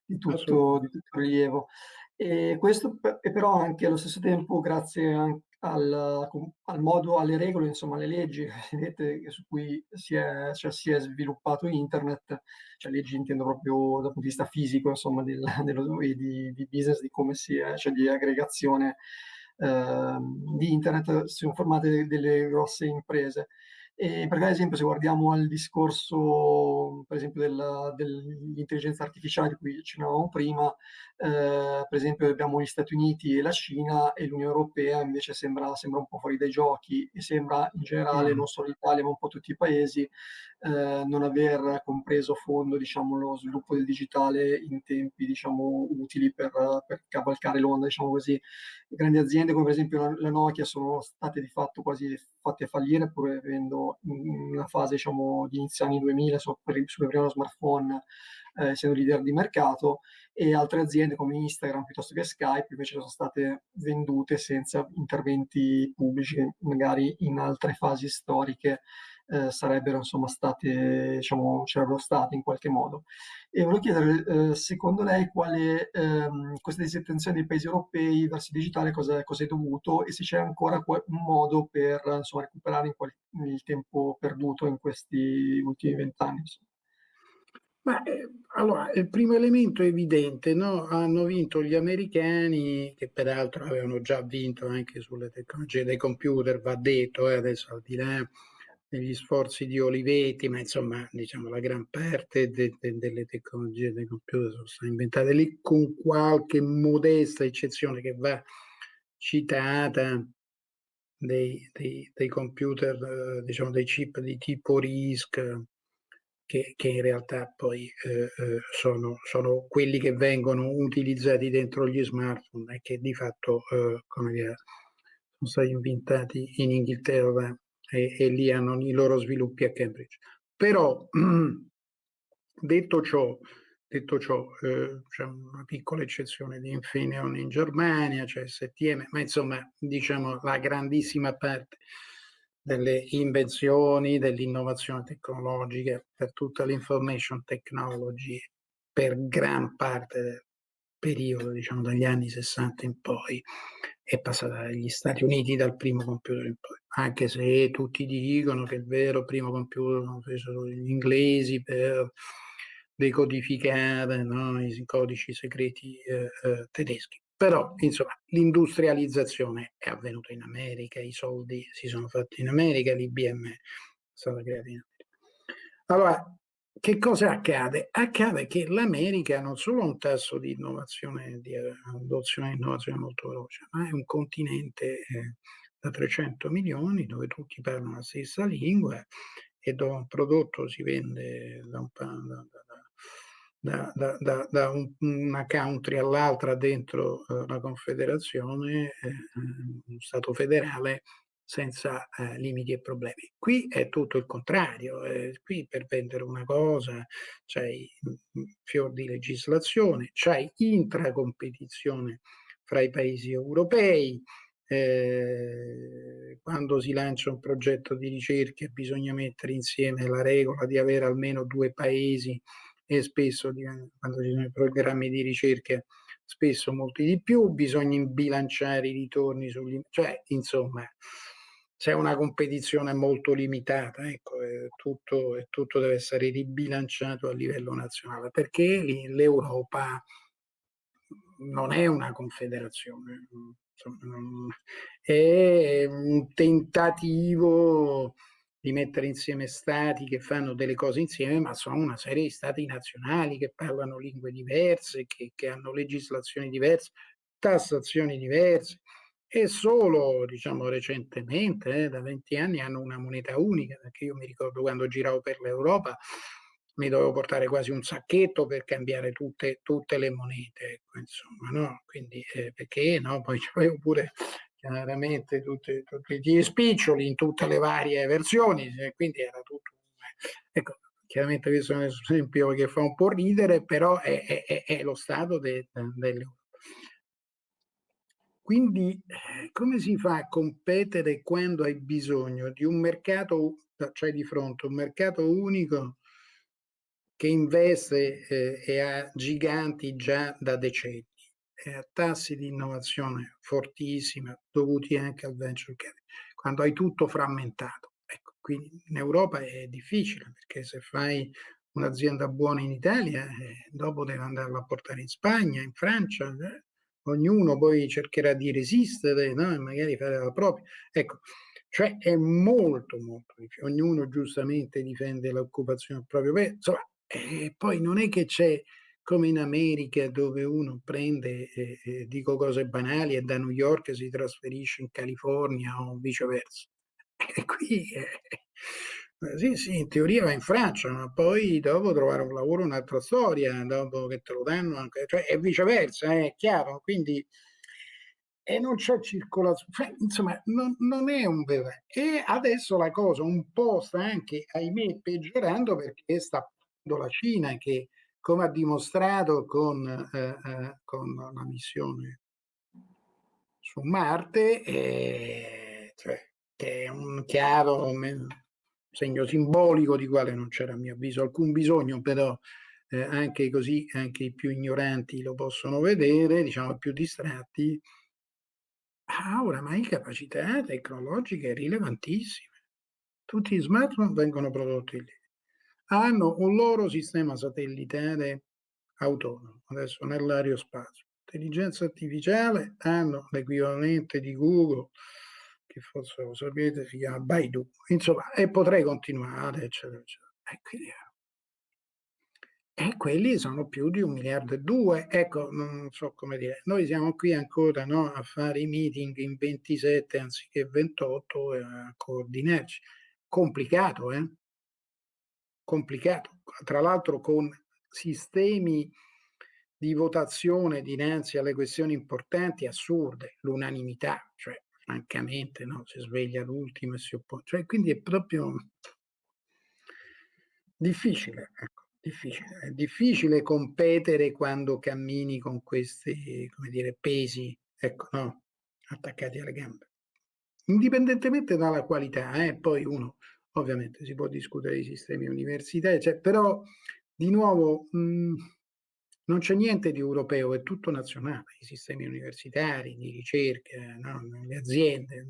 di tutto, di tutto rilievo. E questo è però anche allo stesso tempo grazie anche al, al, modo, alle regole, insomma, alle leggi su cui si è, cioè, si è, sviluppato internet, cioè leggi intendo proprio dal punto di vista fisico, insomma, del, dello, di, di, business, di come si è, cioè di aggregazione eh, di internet, si sono formate delle grosse imprese. E per esempio, se guardiamo al discorso, per esempio, della, dell'intelligenza artificiale di cui accennavamo prima, eh, per esempio abbiamo gli Stati Uniti e la Cina e l'Unione Europea invece sembra, sembra un po' fuori dai giochi e sembra in generale, non solo l'Italia ma un po' tutti i paesi, eh, non aver compreso a fondo diciamo, lo sviluppo del digitale in tempi diciamo, utili per, per cavalcare l'onda, diciamo così. Grandi aziende come per esempio la Nokia sono state di fatto quasi fatte fallire pur avendo in una fase diciamo, di inizio anni 2000 sul primo smartphone eh, essendo leader di mercato e altre aziende come Instagram piuttosto che Skype invece sono state vendute senza interventi pubblici magari in altre fasi storiche eh, sarebbero insomma state, diciamo, c'erano state in qualche modo. E volevo chiedere, eh, secondo lei, quale ehm, questa disattenzione dei paesi europei verso il digitale cosa, cosa è dovuto e se c'è ancora un modo per insomma, recuperare il tempo perduto in questi ultimi vent'anni? Ma eh, allora, il primo elemento evidente, no? Hanno vinto gli americani, che peraltro avevano già vinto anche sulle tecnologie dei computer, va detto, eh, adesso al di là degli sforzi di Olivetti, ma insomma, diciamo, la gran parte de, de, delle tecnologie dei computer sono state inventate lì, con qualche modesta eccezione che va citata dei, dei, dei computer, eh, diciamo, dei chip di tipo RISC, che, che in realtà poi eh, eh, sono, sono, quelli che vengono utilizzati dentro gli smartphone e che di fatto eh, come dire, sono stati inventati in Inghilterra e, e, lì hanno i loro sviluppi a Cambridge. Però detto ciò, detto ciò eh, c'è una piccola eccezione di Infineon in Germania, c'è STM, ma insomma diciamo la grandissima parte delle invenzioni, dell'innovazione tecnologica, per tutta l'information technology, per gran parte del periodo, diciamo dagli anni 60 in poi, è passata dagli Stati Uniti dal primo computer in poi, anche se tutti dicono che il vero primo computer lo fecero gli inglesi per decodificare no, i codici segreti eh, eh, tedeschi. Però, insomma, l'industrializzazione è avvenuta in America, i soldi si sono fatti in America, l'IBM è stata creata in America. Allora, che cosa accade? Accade che l'America non solo ha un tasso di innovazione, di adozione di innovazione molto veloce, ma è un continente eh, da 300 milioni dove tutti parlano la stessa lingua e dove un prodotto si vende da un, da, da, da, un, una country all'altra dentro eh, la Confederazione, eh, uno Stato federale, senza eh, limiti e problemi. Qui è tutto il contrario, eh, qui per vendere una cosa c'hai fior di legislazione, c'hai intracompetizione fra i paesi europei, eh, quando si lancia un progetto di ricerca bisogna mettere insieme la regola di avere almeno due paesi e spesso quando ci sono i programmi di ricerca spesso molti di più, bisogna bilanciare i ritorni sugli... cioè insomma c'è una competizione molto limitata, ecco, e tutto, e tutto deve essere ribilanciato a livello nazionale, perché l'Europa non è una confederazione, è un tentativo di mettere insieme stati che fanno delle cose insieme, ma sono una serie di stati nazionali che parlano lingue diverse, che, che hanno legislazioni diverse, tassazioni diverse e solo diciamo recentemente, eh, da 20 anni, hanno una moneta unica, perché io mi ricordo quando giravo per l'Europa mi dovevo portare quasi un sacchetto per cambiare tutte, tutte le monete, ecco, insomma, no? Quindi, eh, perché no? Poi c'avevo pure chiaramente tutti, tutti gli spiccioli in tutte le varie versioni, quindi era tutto... Ecco, chiaramente questo è un esempio che fa un po' ridere, però è, è, è lo stato de, dell'Europa. Quindi come si fa a competere quando hai bisogno di un mercato, cioè di fronte un mercato unico che investe eh, e ha giganti già da decenni e a tassi di innovazione fortissimi dovuti anche al venture capital, quando hai tutto frammentato. Ecco, quindi in Europa è difficile perché se fai un'azienda buona in Italia, eh, dopo devi andarla a portare in Spagna, in Francia, eh, ognuno poi cercherà di resistere no? e magari fare la propria. Ecco, cioè è molto molto difficile, ognuno giustamente difende l'occupazione del proprio paese, insomma e poi non è che c'è come in America dove uno prende, eh, eh, dico cose banali, e da New York si trasferisce in California o viceversa. E qui, eh, sì, sì, in teoria va in Francia, ma poi dopo trovare un lavoro è un'altra storia, dopo che te lo danno anche, cioè è viceversa, è chiaro, quindi e non c'è circolazione, cioè, insomma non, non, è un vero. E adesso la cosa un po' sta anche, ahimè, peggiorando perché sta la Cina che, come ha dimostrato con, eh, eh, con la missione su Marte, eh, cioè, che è un chiaro segno simbolico di quale non c'era a mio avviso alcun bisogno, però eh, anche così anche i più ignoranti lo possono vedere, diciamo i più distratti, ha oramai capacità tecnologiche rilevantissime. Tutti gli smartphone vengono prodotti lì hanno un loro sistema satellitare autonomo, adesso nell'aerospazio. Intelligenza artificiale hanno l'equivalente di Google, che forse lo sapete, si chiama Baidu, insomma, e potrei continuare, eccetera, eccetera. E, quindi, e quelli sono più di un miliardo e due, ecco, non so come dire, noi siamo qui ancora no, a fare i meeting in 27 anziché 28 e a coordinarci. Complicato, eh? complicato, tra l'altro con sistemi di votazione dinanzi alle questioni importanti assurde, l'unanimità, cioè francamente no, si sveglia l'ultimo e si oppone, cioè, quindi è proprio difficile, ecco, difficile. È difficile competere quando cammini con questi, come dire, pesi, ecco, no, attaccati alle gambe. Indipendentemente dalla qualità, eh, poi uno Ovviamente si può discutere di sistemi universitari, cioè, però di nuovo mh, non c'è niente di europeo, è tutto nazionale, i sistemi universitari, di ricerca, no? le aziende.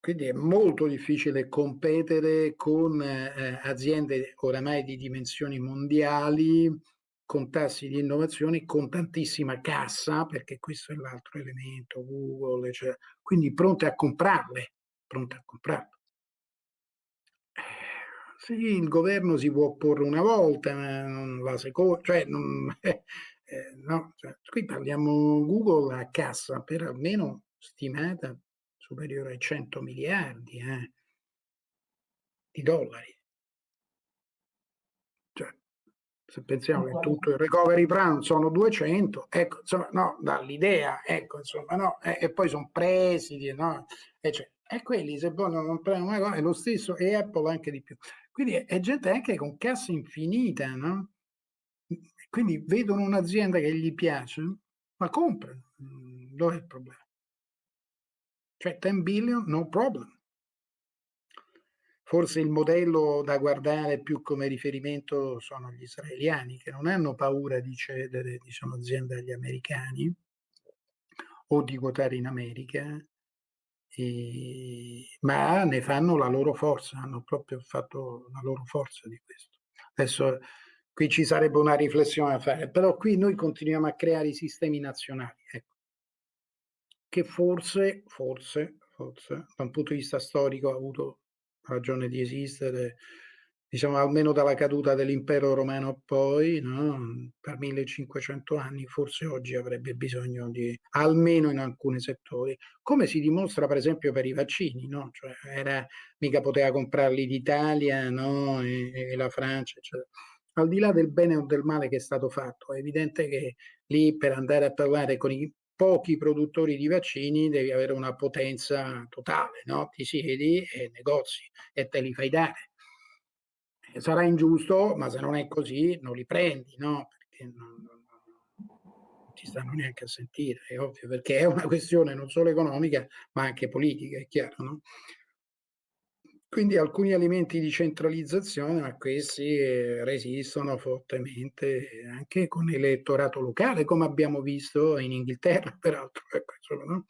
Quindi è molto difficile competere con eh, aziende oramai di dimensioni mondiali, con tassi di innovazione, con tantissima cassa, perché questo è l'altro elemento, Google, cioè, quindi pronte a comprarle pronta a comprarlo. Sì, il governo si può opporre una volta, ma non la seconda, cioè, non, eh, no, cioè, qui parliamo Google a cassa per almeno stimata superiore ai 100 miliardi eh, di dollari. Cioè, se pensiamo che tutto il recovery plan sono 200, ecco, insomma, no, dall'idea, ecco, insomma, no, e, e poi sono presidi, no, eccetera. E quelli se vogliono comprare una cosa è lo stesso e Apple anche di più. Quindi è, gente anche con cassa infinita, no? Quindi vedono un'azienda che gli piace, ma comprano. Mm, dove è il problema? Cioè 10 billion, no problem. forse il modello da guardare più come riferimento sono gli israeliani, che non hanno paura di cedere diciamo, aziende agli americani o di quotare in America, e, ma ne fanno la loro forza, hanno proprio fatto la loro forza di questo. Adesso qui ci sarebbe una riflessione da fare, però qui noi continuiamo a creare i sistemi nazionali, ecco, che forse, forse, forse, da un punto di vista storico ha avuto ragione di esistere, diciamo almeno dalla caduta dell'impero romano poi, no? per 1500 anni, forse oggi avrebbe bisogno di, almeno in alcuni settori, come si dimostra per esempio per i vaccini, no? cioè era, mica poteva comprarli d'Italia no? e, e la Francia, eccetera. Al di là del bene o del male che è stato fatto, è evidente che lì per andare a parlare con i pochi produttori di vaccini devi avere una potenza totale, no? Ti siedi e negozi e te li fai dare. Sarà ingiusto, ma se non è così non li prendi, no? Perché non, non, non ti stanno neanche a sentire, è ovvio, perché è una questione non solo economica, ma anche politica, è chiaro, no? Quindi alcuni elementi di centralizzazione, ma questi eh, resistono fortemente anche con l'elettorato locale, come abbiamo visto in Inghilterra, peraltro. Ecco, insomma, no?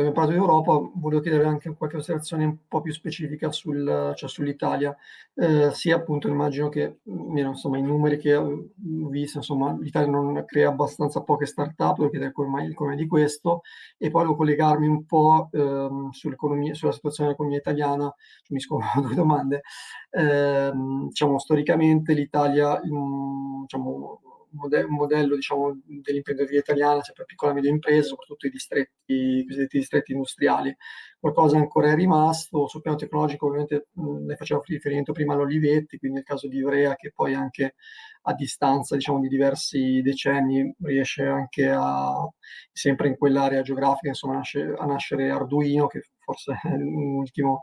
Abbiamo parlato di Europa, volevo chiedere anche qualche osservazione un po' più specifica sul, cioè sull'Italia, eh, sia appunto immagino che, insomma, i numeri che ho visto, insomma, l'Italia non crea abbastanza poche start-up, volevo chiedere come mai, come di questo, e poi volevo collegarmi un po' ehm, sulla situazione dell'economia italiana, cioè, mi scopo due domande, eh, diciamo, storicamente l'Italia, diciamo, un modello diciamo, dell'imprenditoria italiana, cioè per piccola e media imprese, soprattutto i distretti, i distretti industriali. Qualcosa ancora è rimasto, sul piano tecnologico ovviamente ne facevo riferimento prima all'Olivetti, quindi nel caso di Ivrea che poi anche a distanza diciamo, di diversi decenni riesce anche a, sempre in quell'area geografica, insomma, nasce, a nascere Arduino, che forse è l'ultimo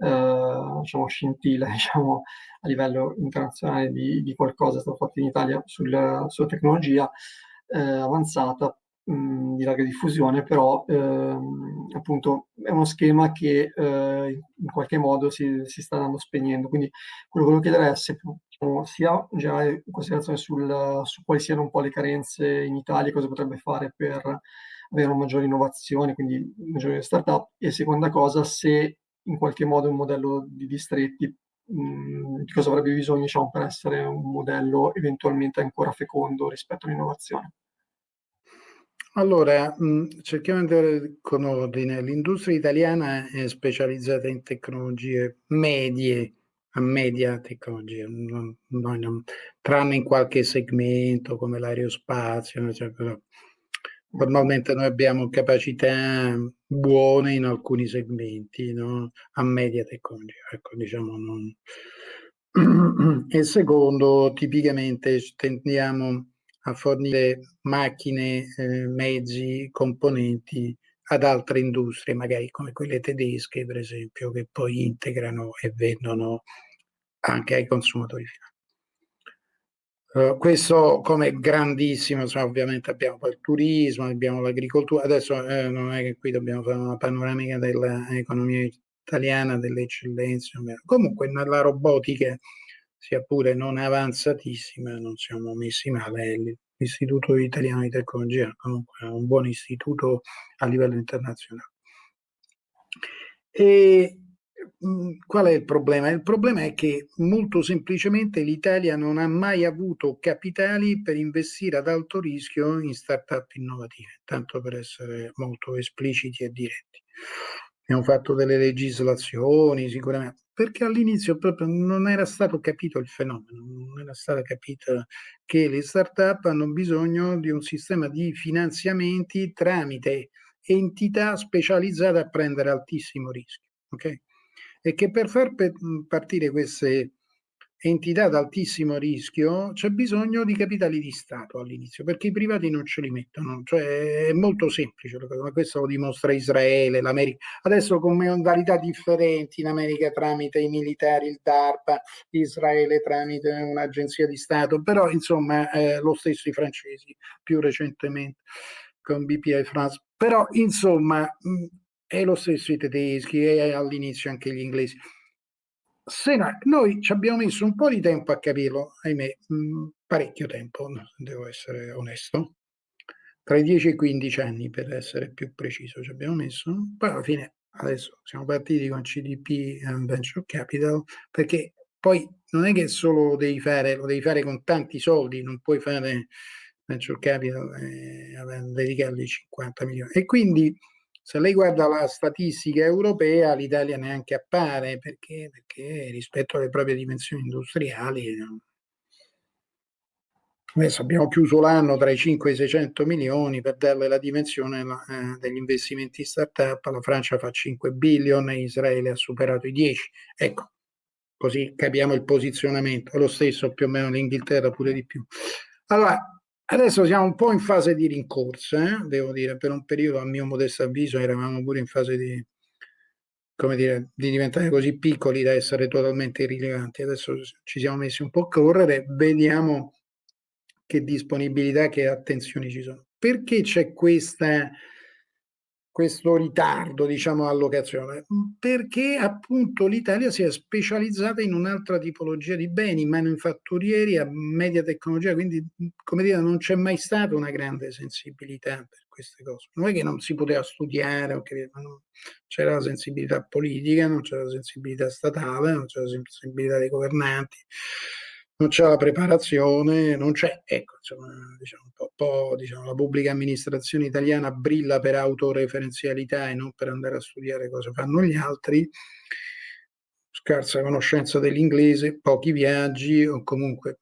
eh, diciamo, scintilla diciamo, a livello internazionale di, di qualcosa stato fatto in Italia sul, sulla tecnologia eh, avanzata mh, di larga diffusione, però ehm, appunto è uno schema che eh, in qualche modo si, si, sta andando spegnendo. Quindi quello che volevo chiedere è se diciamo, sia in generale in considerazione sul, su quali siano un po' le carenze in Italia, cosa potrebbe fare per avere una maggiore innovazione, quindi maggiori start-up, e seconda cosa, se in qualche modo un modello di distretti, mm, di cosa avrebbe bisogno diciamo, per essere un modello eventualmente ancora fecondo rispetto all'innovazione. Allora, mm, cerchiamo di andare con ordine. L'industria italiana è specializzata in tecnologie medie, a media tecnologia, non, non, tranne in qualche segmento come l'aerospazio, eccetera. Normalmente noi abbiamo capacità buone in alcuni segmenti, no? a media tecnologia, ecco, diciamo non... E secondo, tipicamente tendiamo a fornire macchine, eh, mezzi, componenti ad altre industrie, magari come quelle tedesche, per esempio, che poi integrano e vendono anche ai consumatori finali. Uh, questo come grandissimo, insomma, ovviamente abbiamo poi il turismo, abbiamo l'agricoltura, adesso eh, non è che qui dobbiamo fare una panoramica dell'economia italiana, delle eccellenze, comunque nella robotica, sia pure non avanzatissima, non siamo messi male, l'Istituto Italiano di Tecnologia comunque è un buon istituto a livello internazionale. E qual è il problema? Il problema è che molto semplicemente l'Italia non ha mai avuto capitali per investire ad alto rischio in start-up innovative, tanto per essere molto espliciti e diretti. Abbiamo fatto delle legislazioni sicuramente, perché all'inizio proprio non era stato capito il fenomeno, non era stato capito che le start-up hanno bisogno di un sistema di finanziamenti tramite entità specializzate a prendere altissimo rischio. Okay? È che per far partire queste entità ad altissimo rischio c'è bisogno di capitali di Stato all'inizio, perché i privati non ce li mettono, cioè è molto semplice, ma questo lo dimostra Israele, l'America, adesso con modalità differenti in America tramite i militari, il DARPA, Israele tramite un'agenzia di Stato, però insomma eh, lo stesso i francesi più recentemente con BPI France, però insomma e lo stesso i tedeschi e all'inizio anche gli inglesi. Se no, noi ci abbiamo messo un po' di tempo a capirlo, ahimè, mh, mm, parecchio tempo, devo essere onesto, tra i 10 e i 15 anni per essere più preciso ci abbiamo messo, poi alla fine adesso siamo partiti con CDP and Venture Capital perché poi non è che solo devi fare, lo devi fare con tanti soldi, non puoi fare Venture Capital e dedicargli 50 milioni. E quindi se lei guarda la statistica europea, l'Italia neanche appare perché, perché rispetto alle proprie dimensioni industriali Adesso abbiamo chiuso l'anno tra i 5 e i 600 milioni per darle la dimensione eh, degli investimenti start-up. La Francia fa 5 billion e Israele ha superato i 10. Ecco, così capiamo il posizionamento. È lo stesso più o meno l'Inghilterra, pure di più. Allora, adesso siamo un po' in fase di rincorsa, eh? devo dire, per un periodo, a mio modesto avviso, eravamo pure in fase di, come dire, di diventare così piccoli da essere totalmente irrilevanti. Adesso ci siamo messi un po' a correre, vediamo che disponibilità, che attenzioni ci sono. Perché c'è questa, questo ritardo, diciamo, allocazione? Perché appunto l'Italia si è specializzata in un'altra tipologia di beni, manifatturieri a media tecnologia, quindi come dire non c'è mai stata una grande sensibilità per queste cose. Non è che non si poteva studiare, okay, c'era la sensibilità politica, non c'era la sensibilità statale, non c'era la sensibilità dei governanti non c'è la preparazione, non c'è, ecco, insomma, diciamo, un po', po', diciamo, la pubblica amministrazione italiana brilla per autoreferenzialità e non per andare a studiare cosa fanno gli altri, scarsa conoscenza dell'inglese, pochi viaggi o comunque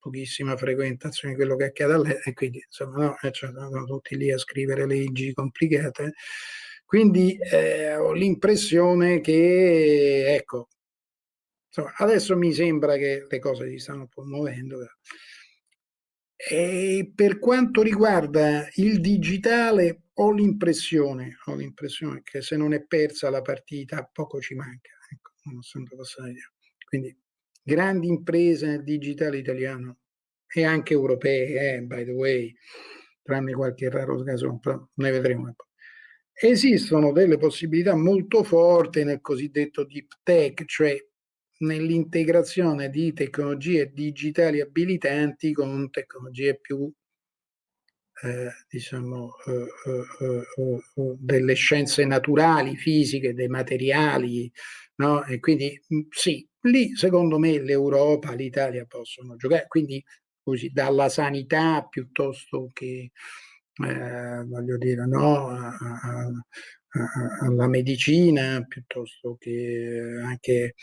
pochissima frequentazione di quello che accade all'estero e quindi insomma no, eh, cioè, sono tutti lì a scrivere leggi complicate. Quindi eh, ho l'impressione che, ecco, Insomma, adesso mi sembra che le cose si stanno un po' muovendo. E per quanto riguarda il digitale, ho l'impressione, che se non è persa la partita, poco ci manca. Ecco, Quindi grandi imprese nel digitale italiano e anche europee, eh, by the way, tranne qualche raro caso, però ne vedremo. Esistono delle possibilità molto forti nel cosiddetto deep tech, cioè nell'integrazione di tecnologie digitali abilitanti con tecnologie più eh, diciamo eh, eh, eh, delle scienze naturali, fisiche, dei materiali, no? E quindi sì, lì secondo me l'Europa, l'Italia possono giocare, quindi così dalla sanità piuttosto che eh, voglio dire, no, a, a, alla medicina piuttosto che anche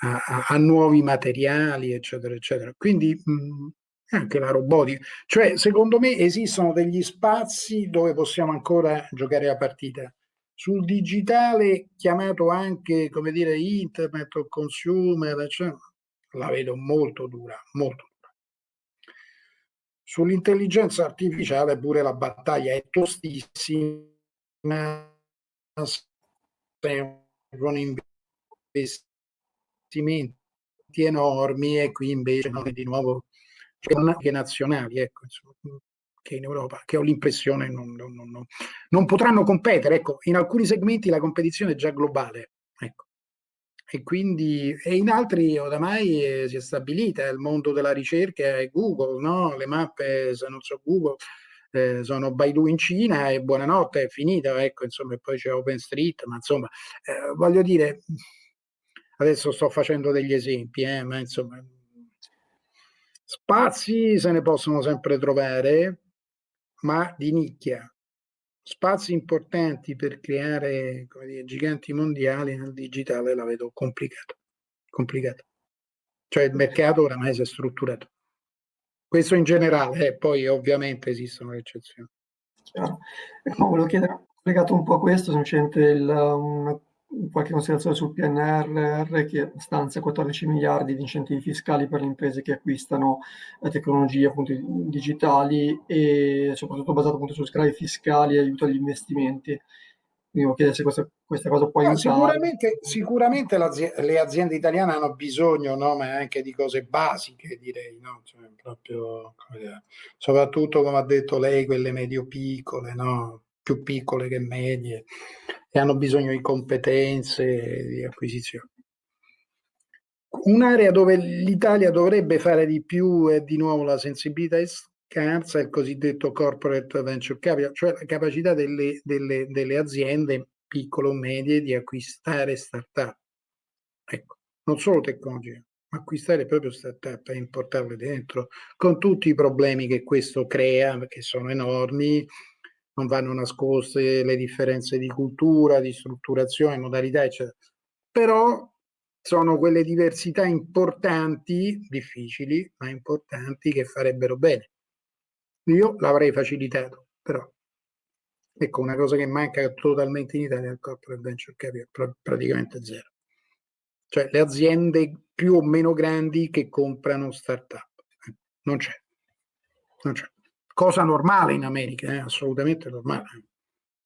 a, a, nuovi materiali, eccetera, eccetera. Quindi mh, anche la robotica. Cioè, secondo me esistono degli spazi dove possiamo ancora giocare a partita. Sul digitale, chiamato anche, come dire, internet o consumer, eccetera, la vedo molto dura, molto dura. Sull'intelligenza artificiale pure la battaglia è tostissima, con investimenti investimenti enormi e qui invece noi di nuovo anche nazionali, ecco, insomma, che in Europa, che ho l'impressione non, non, non, non, potranno competere. Ecco, in alcuni segmenti la competizione è già globale. Ecco. E quindi e in altri oramai eh, si è stabilita il mondo della ricerca è Google, no? le mappe se non so Google eh, sono Baidu in Cina e buonanotte è finita, ecco, insomma, e poi c'è OpenStreet, ma insomma, eh, voglio dire, Adesso sto facendo degli esempi, eh, ma insomma, spazi se ne possono sempre trovare, ma di nicchia. Spazi importanti per creare dire, giganti mondiali nel digitale la vedo complicato. complicato. Cioè il mercato oramai si è strutturato. Questo in generale, eh, poi ovviamente esistono le eccezioni. No, volevo chiedere, legato un po' a questo, semplicemente il, una qualche considerazione sul PNRR che stanzia 14 miliardi di incentivi fiscali per le imprese che acquistano eh, tecnologie appunto, digitali e soprattutto basato appunto su sgravi fiscali e aiuto agli investimenti. Quindi chiedere se questa, questa, cosa può aiutare. Sicuramente, sicuramente le aziende italiane hanno bisogno, no? ma anche di cose basiche, direi, no? cioè, proprio, come soprattutto come ha detto lei, quelle medio-piccole, no? più piccole che medie e hanno bisogno di competenze, di acquisizione. Un'area dove l'Italia dovrebbe fare di più è di nuovo la sensibilità scarsa, il cosiddetto corporate venture capital, cioè la capacità delle, delle, delle aziende piccole o medie di acquistare start-up. Ecco, non solo tecnologia, ma acquistare proprio start-up e importarle dentro, con tutti i problemi che questo crea, che sono enormi, non vanno nascoste le differenze di cultura, di strutturazione, modalità, eccetera. Però sono quelle diversità importanti, difficili, ma importanti, che farebbero bene. Io l'avrei facilitato, però ecco una cosa che manca totalmente in Italia è il corporate venture capital, praticamente zero. Cioè le aziende più o meno grandi che comprano start-up. Non c'è. Non c'è. Cosa normale in America, eh? assolutamente normale,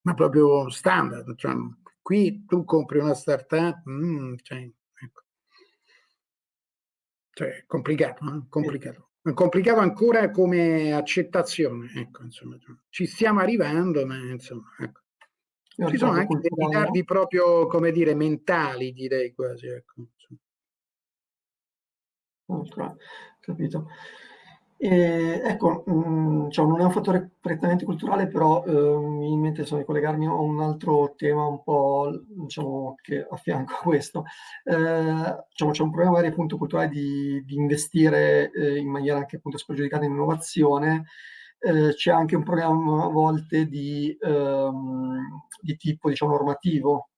ma proprio standard. Cioè, qui tu compri una start-up, mm, cioè, cioè, complicato, eh? complicato. Complicato ancora come accettazione, ecco, insomma. Ci stiamo arrivando, ma insomma, ecco. Ci sono anche dei ritardi proprio, come dire, mentali, direi quasi, ecco. Capito. E, ecco, mh, mm, cioè non è un fattore prettamente culturale, però eh, mi viene in mente di collegarmi a un altro tema un po' diciamo, che affianco a questo. Eh, diciamo, c'è un problema magari appunto culturale di, di investire eh, in maniera anche appunto spregiudicata in innovazione, eh, c'è anche un problema a volte di, ehm, di tipo diciamo, normativo,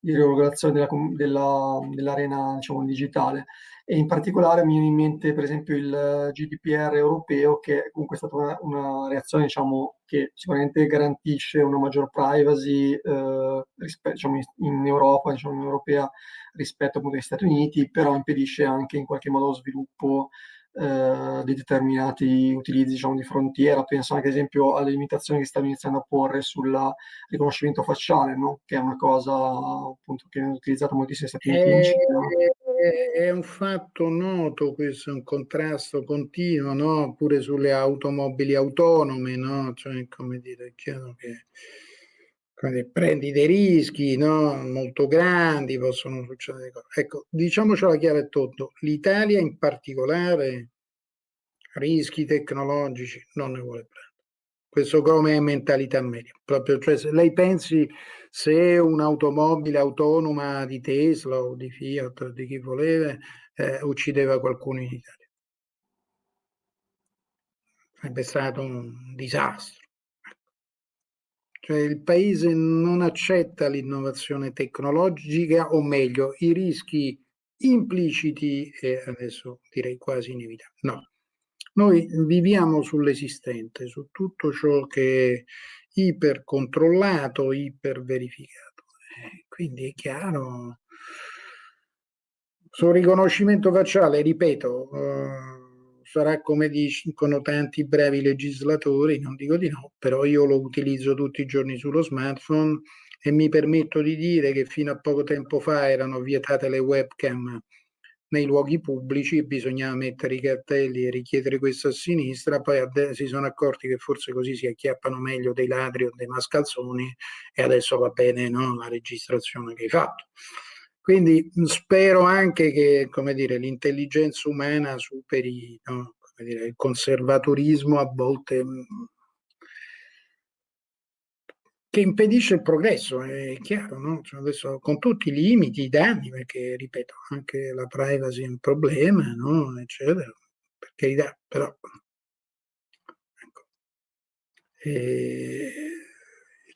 di regolazione dell'arena della, dell diciamo, digitale e in particolare mi viene in mente per esempio il GDPR europeo che comunque è stata una, una reazione diciamo, che sicuramente garantisce una maggior privacy eh, rispetto, diciamo, in Europa, diciamo, in Europea rispetto appunto agli Stati Uniti, però impedisce anche in qualche modo lo sviluppo eh, di determinati utilizzi diciamo, di frontiera. Penso anche ad esempio alle limitazioni che stanno iniziando a porre sul riconoscimento facciale, no? che è una cosa appunto, che viene utilizzata moltissimo negli Stati Uniti. Eh, è un fatto noto questo, è un contrasto continuo, no? pure sulle automobili autonome, no? cioè, come dire, è chiaro che prendi dei rischi no? molto grandi, possono succedere cose. Ecco, diciamocela chiaro e tondo, l'Italia in particolare rischi tecnologici non ne vuole prendere. Questo come mentalità media. Proprio, cioè, se lei pensi se un'automobile autonoma di Tesla o di Fiat o di chi voleva eh, uccideva qualcuno in Italia. Sarebbe stato un disastro. Cioè il paese non accetta l'innovazione tecnologica, o meglio, i rischi impliciti e adesso direi quasi inevitabili. No, noi viviamo sull'esistente, su tutto ciò che ipercontrollato, iperverificato. Eh, quindi è chiaro, sul riconoscimento facciale, ripeto, eh, sarà come dicono tanti bravi legislatori, non dico di no, però io lo utilizzo tutti i giorni sullo smartphone e mi permetto di dire che fino a poco tempo fa erano vietate le webcam nei luoghi pubblici, bisognava mettere i cartelli e richiedere questo a sinistra, poi si sono accorti che forse così si acchiappano meglio dei ladri o dei mascalzoni e adesso va bene no, la registrazione che hai fatto. Quindi spero anche che l'intelligenza umana superi no, dire, il conservatorismo a volte che impedisce il progresso, è chiaro, no? cioè adesso, con tutti i limiti, i danni, perché ripeto, anche la privacy è un problema, no? eccetera, per carità, però ecco. il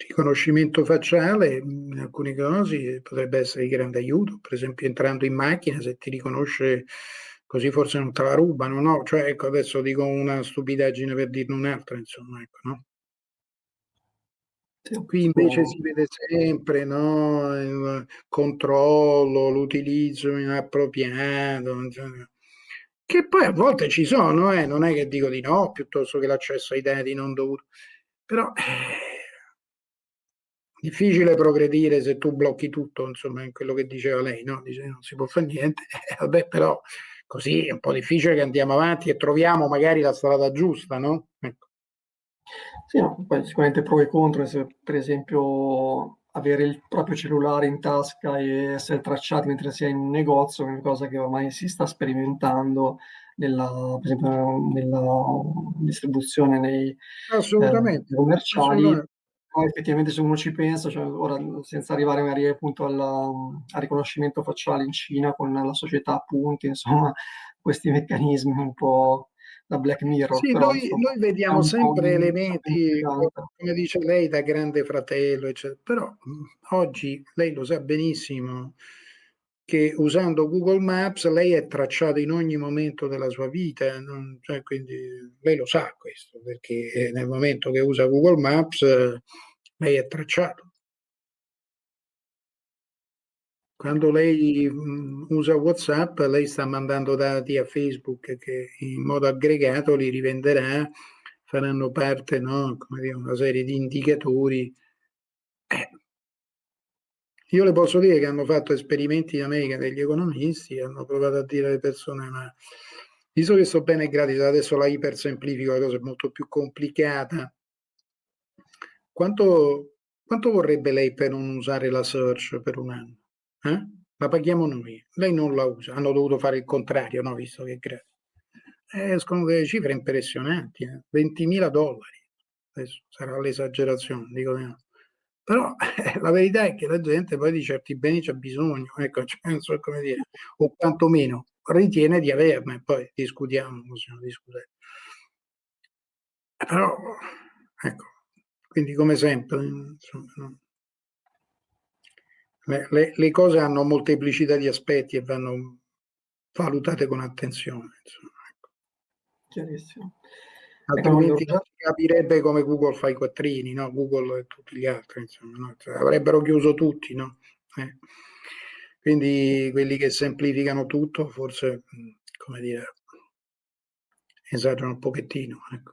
riconoscimento facciale in alcuni casi potrebbe essere di grande aiuto, per esempio entrando in macchina se ti riconosce così forse non te la rubano, no? Cioè, ecco, adesso dico una stupidaggine per dirne un'altra, insomma, ecco, no? Qui invece si vede sempre no? il controllo, l'utilizzo inappropriato, che poi a volte ci sono, eh? non è che dico di no, piuttosto che l'accesso ai dati non dovuto. Però è eh, difficile progredire se tu blocchi tutto, insomma, in quello che diceva lei, no? Dice non si può fare niente, eh, vabbè, però così è un po' difficile che andiamo avanti e troviamo magari la strada giusta, no? Ecco. Sì, no, poi sicuramente pro e contro, se per esempio avere il proprio cellulare in tasca e essere tracciati mentre si è in negozio, è una cosa che ormai si sta sperimentando nella, per esempio, nella distribuzione nei eh, assolutamente, commerciali. Assolutamente. Poi effettivamente se uno ci pensa, cioè, ora senza arrivare magari appunto alla, al riconoscimento facciale in Cina con la società a punti, insomma, questi meccanismi un po' da Black Mirror. Sì, però, noi, noi vediamo sempre elementi, come dice lei, da grande fratello, eccetera. però oggi lei lo sa benissimo che usando Google Maps lei è tracciata in ogni momento della sua vita, non, cioè, quindi lei lo sa questo, perché nel momento che usa Google Maps lei è tracciato. Quando lei mh, usa WhatsApp, lei sta mandando dati a Facebook che in modo aggregato li rivenderà, faranno parte, no, dire, una serie di indicatori. Eh. Io le posso dire che hanno fatto esperimenti in America degli economisti, hanno provato a dire alle persone, ma visto che sto bene gratis, adesso la ipersemplifico, la cosa è molto più complicata, quanto, quanto vorrebbe lei per non usare la search per un anno? Eh? La paghiamo noi, lei non la usa, hanno dovuto fare il contrario, no? visto che è gratis. escono delle cifre impressionanti, eh? 20.000 dollari, adesso sarà l'esagerazione, dico no. Però eh, la verità è che la gente poi di certi beni c'ha bisogno, ecco, cioè, non so come dire, o quantomeno ritiene di averne, poi discutiamo, possiamo discutere. Però, ecco, quindi come sempre, insomma, no? Le, le, cose hanno molteplicità di aspetti e vanno valutate con attenzione. Insomma. Ecco. Chiarissimo. Altrimenti non si capirebbe come Google fa i quattrini, no? Google e tutti gli altri, insomma, no? cioè, avrebbero chiuso tutti, no? Eh. Quindi quelli che semplificano tutto forse, come dire, esagerano un pochettino. Ecco.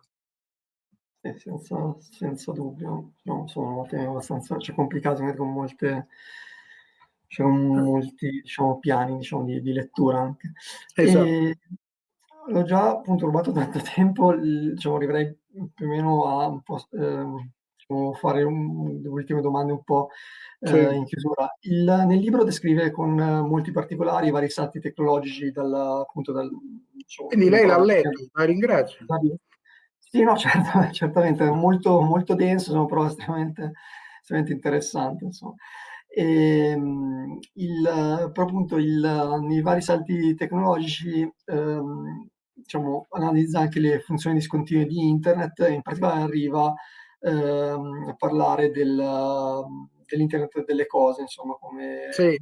Eh, senza, senza, dubbio, no, sono temi abbastanza cioè, complicati con molte c'è molti diciamo, piani diciamo, di, di, lettura anche. Esatto. L'ho già appunto rubato tanto tempo, diciamo, arriverei più o meno a un po', eh, fare un, le ultime domande un po' eh, sì. in chiusura. Il, nel libro descrive con molti particolari i vari salti tecnologici dal, appunto dal... Diciamo, Quindi lei l'ha letto, la ringrazio. Sì, no, certo, certamente, è molto, molto denso, sono però estremamente, estremamente interessante, insomma. E, ehm, il, appunto il, nei vari salti tecnologici ehm, diciamo, analizza anche le funzioni discontinue di internet in particolare arriva ehm, a parlare del, dell'internet delle cose, insomma, come, sì,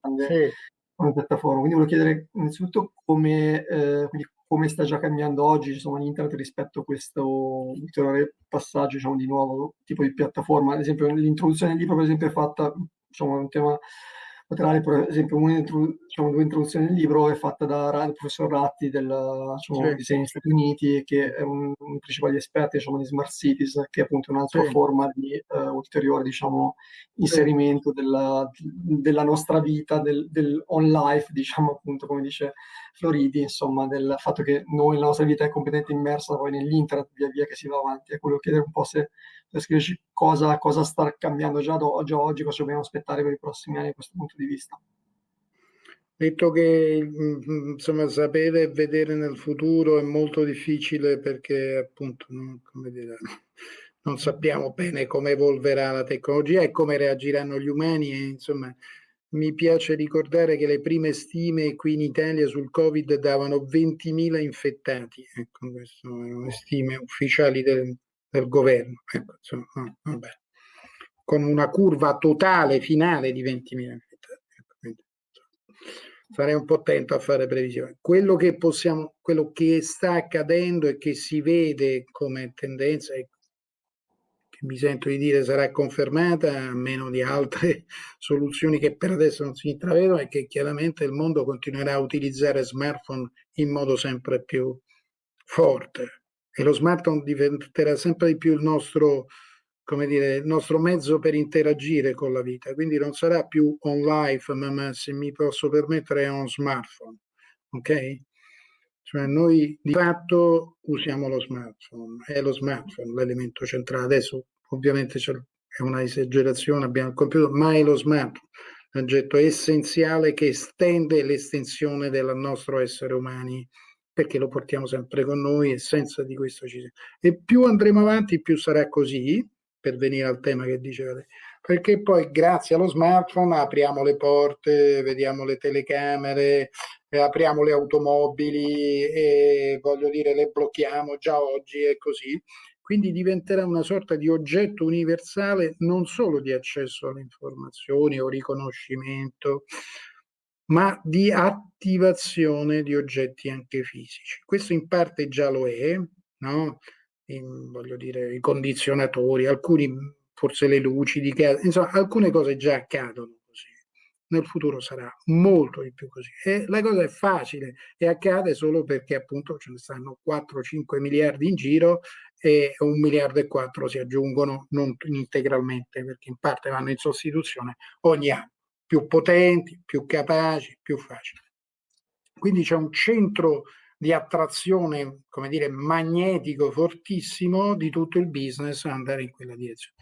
grande, sì. come piattaforma. Quindi volevo chiedere innanzitutto come, eh, come sta già cambiando oggi insomma, l'internet rispetto a questo ulteriore passaggio diciamo, di nuovo tipo di piattaforma. Ad esempio l'introduzione del libro per esempio è fatta diciamo, un tema laterale, per esempio, una diciamo, due introduzioni del libro è fatta da professor Ratti del diciamo, sì. disegno negli Stati Uniti, che è un, un principale esperto diciamo, di smart cities, che è appunto un'altra sì. forma di uh, ulteriore diciamo, inserimento sì. della, della, nostra vita, del, del, on life, diciamo appunto, come dice Floridi, insomma, del fatto che noi, la nostra vita è completamente immersa poi nell'internet via via che si va avanti. E quello chiedere un po' se per scriverci cosa, cosa sta cambiando già, do, già oggi, cosa dobbiamo aspettare per i prossimi anni da questo punto di vista. Detto che mm, insomma, sapere e vedere nel futuro è molto difficile perché appunto non, dire, non sappiamo bene come evolverà la tecnologia e come reagiranno gli umani e insomma mi piace ricordare che le prime stime qui in Italia sul Covid davano 20.000 infettati, ecco, queste sono le stime ufficiali del, del governo, ecco, insomma, vabbè. con una curva totale finale di 20.000 infettati. Ecco, quindi, sarei un po' attento a fare previsioni. Quello che possiamo, quello che sta accadendo e che si vede come tendenza e che mi sento di dire sarà confermata a meno di altre soluzioni che per adesso non si intravedono è che chiaramente il mondo continuerà a utilizzare smartphone in modo sempre più forte e lo smartphone diventerà sempre di più il nostro, dire, il nostro mezzo per interagire con la vita. Quindi non sarà più on life, ma, ma se mi posso permettere è on smartphone. Ok? Cioè noi di fatto usiamo lo smartphone, è lo smartphone l'elemento centrale. Adesso ovviamente è una esagerazione, abbiamo il computer, ma è lo smartphone, un oggetto essenziale che estende l'estensione del nostro essere umani perché lo portiamo sempre con noi e senza di questo ci sia. E più andremo avanti, più sarà così, per venire al tema che dicevate, perché poi grazie allo smartphone apriamo le porte, vediamo le telecamere, apriamo le automobili e voglio dire le blocchiamo già oggi e così. Quindi diventerà una sorta di oggetto universale non solo di accesso alle informazioni o riconoscimento, ma di attivazione di oggetti anche fisici. Questo in parte già lo è, no? In, voglio dire, i condizionatori, alcuni forse le luci di casa, insomma alcune cose già accadono. Nel futuro sarà molto di più così. E la cosa è facile e accade solo perché appunto ce ne stanno 4-5 miliardi in giro e un miliardo e quattro si aggiungono non integralmente perché in parte vanno in sostituzione ogni anno più potenti, più capaci, più facili. Quindi c'è un centro di attrazione, come dire, magnetico fortissimo di tutto il business andare in quella direzione.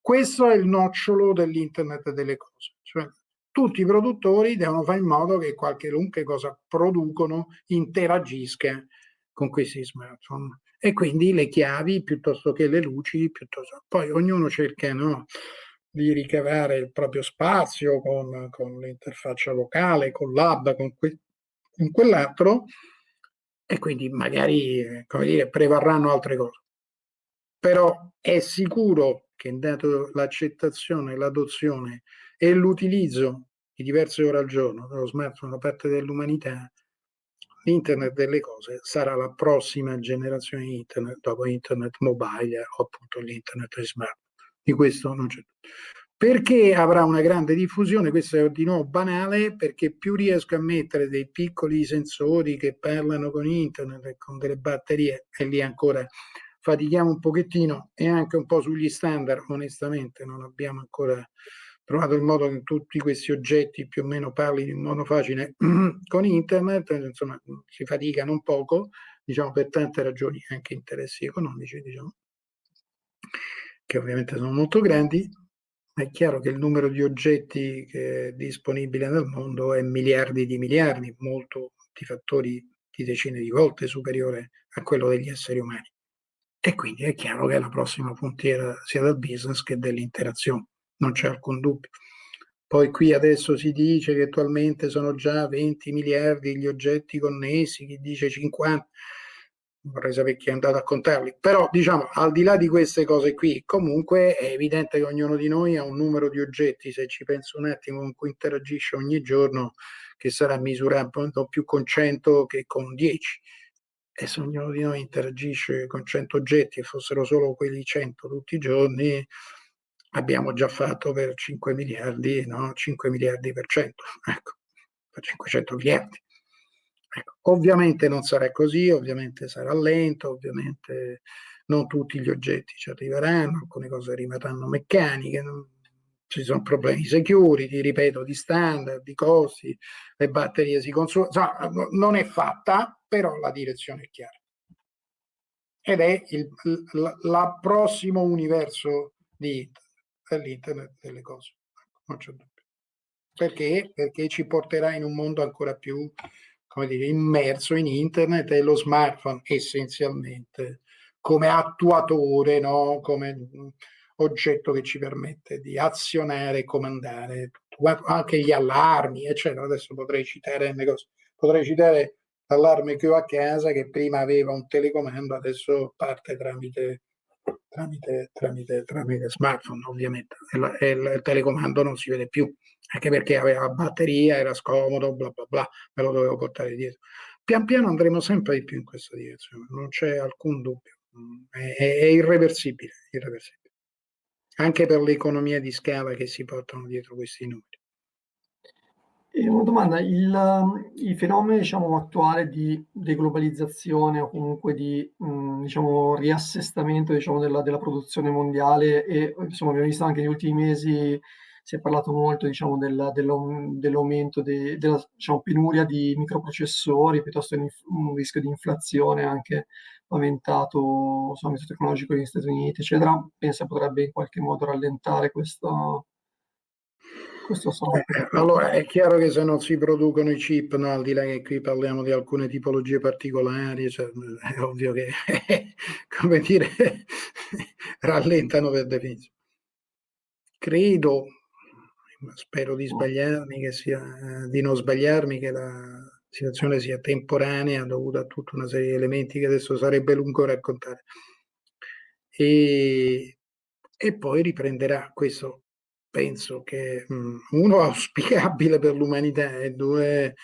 Questo è il nocciolo dell'internet delle cose. Cioè, tutti i produttori devono fare in modo che qualunque cosa producono interagisca con questi smartphone e quindi le chiavi piuttosto che le luci, piuttosto... poi ognuno cerca no, di ricavare il proprio spazio con, con l'interfaccia locale, con l'hub, con, que, con quell'altro, e quindi magari, come dire, prevarranno altre cose. Però è sicuro che dato l'accettazione, l'adozione e l'utilizzo di diverse ore al giorno dello smartphone da parte dell'umanità, l'internet delle cose sarà la prossima generazione di internet dopo internet mobile o appunto l'internet smart di questo non c'è. Perché avrà una grande diffusione? Questo è di nuovo banale, perché più riesco a mettere dei piccoli sensori che parlano con internet e con delle batterie, e lì ancora fatichiamo un pochettino e anche un po' sugli standard, onestamente non abbiamo ancora trovato il modo che tutti questi oggetti più o meno parlino in modo facile con internet, insomma si faticano un poco, diciamo per tante ragioni, anche interessi economici, diciamo che ovviamente sono molto grandi, è chiaro che il numero di oggetti disponibile nel mondo è miliardi di miliardi, molto di fattori di decine di volte superiore a quello degli esseri umani. E quindi è chiaro che la prossima frontiera sia del business che dell'interazione, non c'è alcun dubbio. Poi qui adesso si dice che attualmente sono già 20 miliardi gli oggetti connessi, chi dice 50 vorrei sapere chi è andato a contarli, però diciamo al di là di queste cose qui, comunque è evidente che ognuno di noi ha un numero di oggetti, se ci penso un attimo, con cui interagisce ogni giorno, che sarà misurato più con 100 che con 10. E se ognuno di noi interagisce con 100 oggetti e fossero solo quelli 100 tutti i giorni, abbiamo già fatto per 5 miliardi, no? 5 miliardi per 100, ecco, per 500 miliardi. Ecco, ovviamente non sarà così, ovviamente sarà lento, ovviamente non tutti gli oggetti ci arriveranno, alcune cose rimarranno meccaniche, non, ci sono problemi security, ripeto, di standard, di costi, le batterie si consumano, insomma, non è fatta, però la direzione è chiara. Ed è il la, la prossimo universo di dell'internet delle cose, non c'è dubbio. Perché? Perché ci porterà in un mondo ancora più come dire, immerso in internet e lo smartphone essenzialmente come attuatore, no? come oggetto che ci permette di azionare e comandare anche gli allarmi, eccetera. Adesso potrei citare cose. Potrei citare l'allarme che ho a casa che prima aveva un telecomando, adesso parte tramite, tramite, tramite, tramite smartphone, ovviamente, e, il telecomando non si vede più anche perché aveva la batteria, era scomodo, bla bla bla, me lo dovevo portare dietro. Pian piano andremo sempre di più in questa direzione, non c'è alcun dubbio, è, è irreversibile, irreversibile, anche per le economie di scala che si portano dietro questi numeri. E una domanda, il, il fenomeno diciamo, attuale di deglobalizzazione o comunque di mh, diciamo, riassestamento diciamo, della, della, produzione mondiale e insomma, abbiamo visto anche negli ultimi mesi si è parlato molto diciamo, della, dell'aumento de, della diciamo, penuria di microprocessori, piuttosto che un rischio di inflazione anche paventato sull'ambito tecnologico negli Stati Uniti, eccetera, pensa potrebbe in qualche modo rallentare questo, questo eh, allora è chiaro che se non si producono i chip, no, al di là che qui parliamo di alcune tipologie particolari, cioè, è ovvio che, come dire, rallentano per definizione. Credo, spero di sbagliarmi, che sia, di non sbagliarmi, che la situazione sia temporanea dovuta a tutta una serie di elementi che adesso sarebbe lungo raccontare. E, e poi riprenderà questo penso che mh, uno auspicabile per l'umanità e due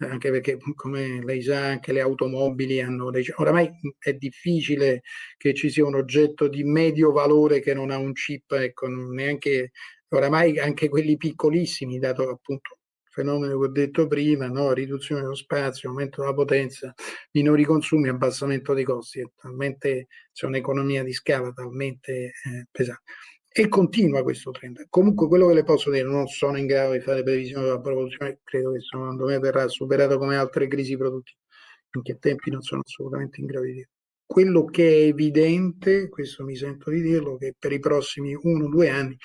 anche perché come lei sa anche le automobili hanno dei oramai è difficile che ci sia un oggetto di medio valore che non ha un chip ecco neanche oramai anche quelli piccolissimi dato appunto il fenomeno che ho detto prima no? riduzione dello spazio aumento della potenza minori consumi abbassamento dei costi è talmente c'è un'economia di scala talmente eh, pesante e continua questo trend. Comunque quello che le posso dire, non sono in grado di fare previsioni sulla produzione, credo che secondo me verrà superato come altre crisi produttive, in che tempi non sono assolutamente in grado di dire. Quello che è evidente, questo mi sento di dirlo, che per i prossimi uno o due anni,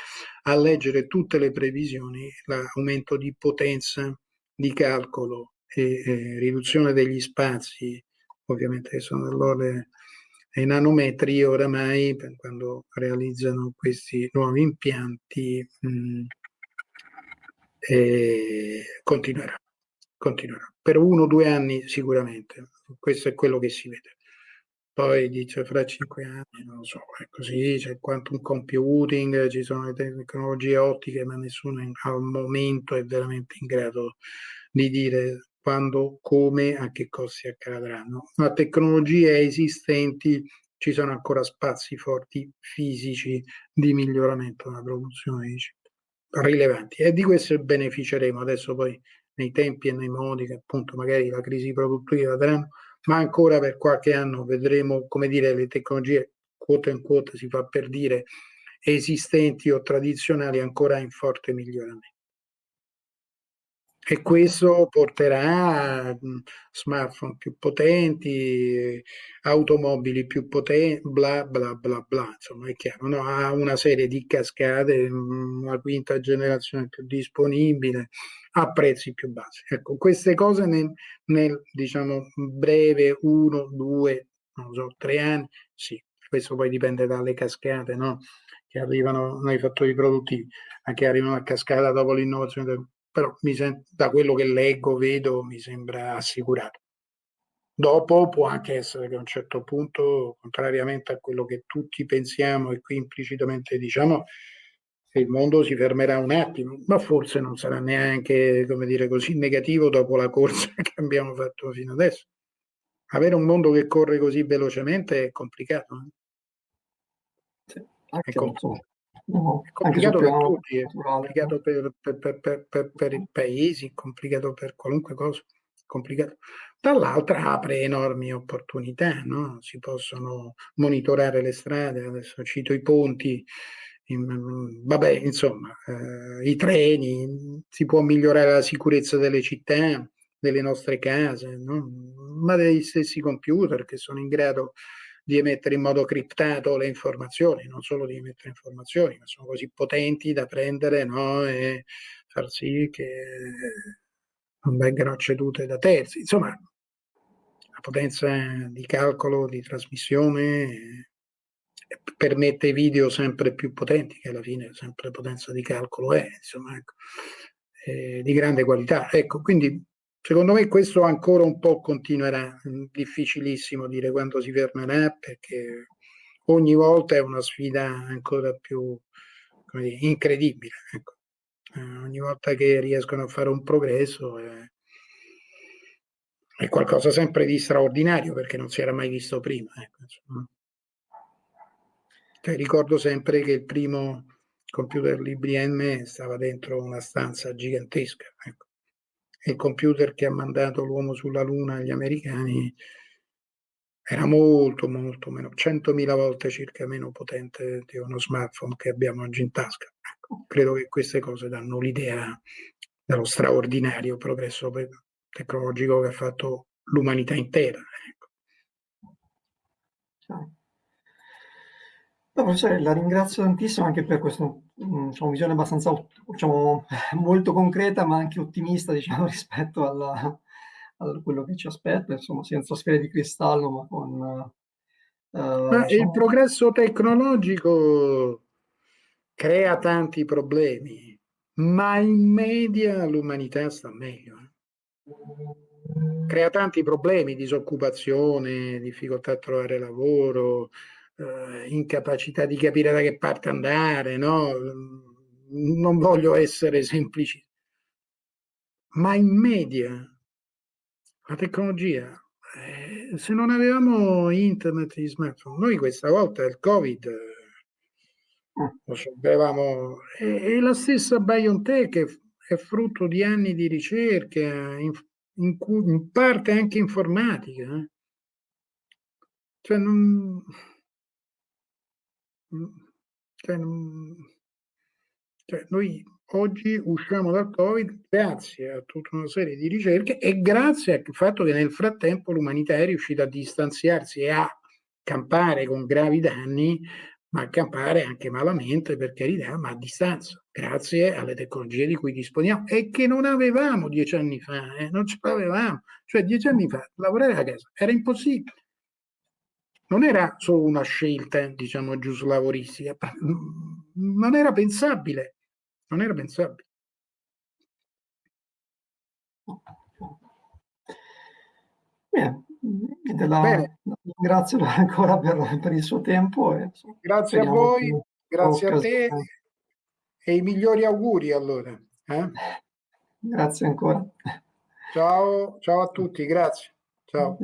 a leggere tutte le previsioni, l'aumento di potenza di calcolo e eh, riduzione degli spazi, ovviamente che sono dell'ordine ai nanometri oramai quando realizzano questi nuovi impianti mh, eh, continuerà, continuerà. Per uno o due anni sicuramente, questo è quello che si vede. Poi dice fra cinque anni, non lo so, è così, c'è quantum computing, ci sono le tecnologie ottiche, ma nessuno al momento è veramente in grado di dire quando, come, a che cosa si accadranno. Ma tecnologie esistenti ci sono ancora spazi forti fisici di miglioramento della produzione di chip rilevanti e di questo beneficeremo adesso poi nei tempi e nei modi che appunto magari la crisi produttiva daranno, ma ancora per qualche anno vedremo come dire le tecnologie quote in quote si fa per dire esistenti o tradizionali ancora in forte miglioramento. E questo porterà a smartphone più potenti, automobili più potenti, bla bla bla bla, insomma è chiaro, no? ha una serie di cascate, una quinta generazione più disponibile, a prezzi più bassi. Ecco, queste cose nel, nel diciamo breve uno, due, non so, tre anni, sì, questo poi dipende dalle cascate, no? che arrivano nei fattori produttivi, anche arrivano a cascata dopo l'innovazione del però da quello che leggo, vedo, mi sembra assicurato. Dopo può anche essere che a un certo punto, contrariamente a quello che tutti pensiamo e qui implicitamente diciamo, il mondo si fermerà un attimo, ma forse non sarà neanche, come dire, così negativo dopo la corsa che abbiamo fatto fino adesso. Avere un mondo che corre così velocemente è complicato. Eh? Sì, anche è complicato. No, è complicato per tutti, è complicato per, per, per, per, i paesi, è complicato per qualunque cosa, complicato. Dall'altra apre enormi opportunità, no? si possono monitorare le strade, adesso cito i ponti, in, vabbè, insomma, eh, i treni, si può migliorare la sicurezza delle città, delle nostre case, no? ma degli stessi computer che sono in grado di emettere in modo criptato le informazioni, non solo di emettere informazioni, ma sono così potenti da prendere no? e far sì che non vengano cedute da terzi. Insomma, la potenza di calcolo, di trasmissione eh, permette video sempre più potenti, che alla fine sempre potenza di calcolo è, insomma, ecco, eh, di grande qualità. Ecco, quindi Secondo me questo ancora un po' continuerà, difficilissimo dire quando si fermerà perché ogni volta è una sfida ancora più dire, incredibile. Ecco. Eh, ogni volta che riescono a fare un progresso è, è, qualcosa sempre di straordinario perché non si era mai visto prima. Ecco, cioè, ricordo sempre che il primo computer l'IBM stava dentro una stanza gigantesca. Ecco il computer che ha mandato l'uomo sulla Luna agli americani era molto, molto meno, 100.000 volte circa meno potente di uno smartphone che abbiamo oggi in tasca. Ecco, credo che queste cose danno l'idea dello straordinario progresso tecnologico che ha fatto l'umanità intera. Ecco. No, professore, la ringrazio tantissimo anche per questa mm, diciamo, visione abbastanza, diciamo, molto concreta, ma anche ottimista, diciamo, rispetto alla, a quello che ci aspetta, insomma, senza sfere di cristallo, ma con... Uh, ma diciamo... Il progresso tecnologico crea tanti problemi, ma in media l'umanità sta meglio. Eh? Crea tanti problemi, disoccupazione, difficoltà a trovare lavoro, eh, incapacità di capire da che parte andare, no? Non voglio essere semplici, ma in media la tecnologia, eh, se non avevamo internet e smartphone, noi questa volta il Covid eh, lo sapevamo, è, la stessa BioNTech, è, è, frutto di anni di ricerca, in, in, cui, in parte anche informatica. Eh? Cioè, non, cioè, cioè, noi oggi usciamo dal Covid grazie a tutta una serie di ricerche e grazie al fatto che nel frattempo l'umanità è riuscita a distanziarsi e a campare con gravi danni, ma a campare anche malamente, per carità, ma a distanza, grazie alle tecnologie di cui disponiamo e che non avevamo dieci anni fa, eh, non ce l'avevamo. Cioè dieci anni fa lavorare a casa era impossibile. Non era solo una scelta, diciamo, giuslavoristica, non era pensabile non era pensabile. Bene, la, Bene. ringrazio ancora per, per, il suo tempo. E, grazie a voi, grazie a te e i migliori auguri allora. Eh? Grazie ancora. Ciao, ciao a tutti, grazie. Ciao.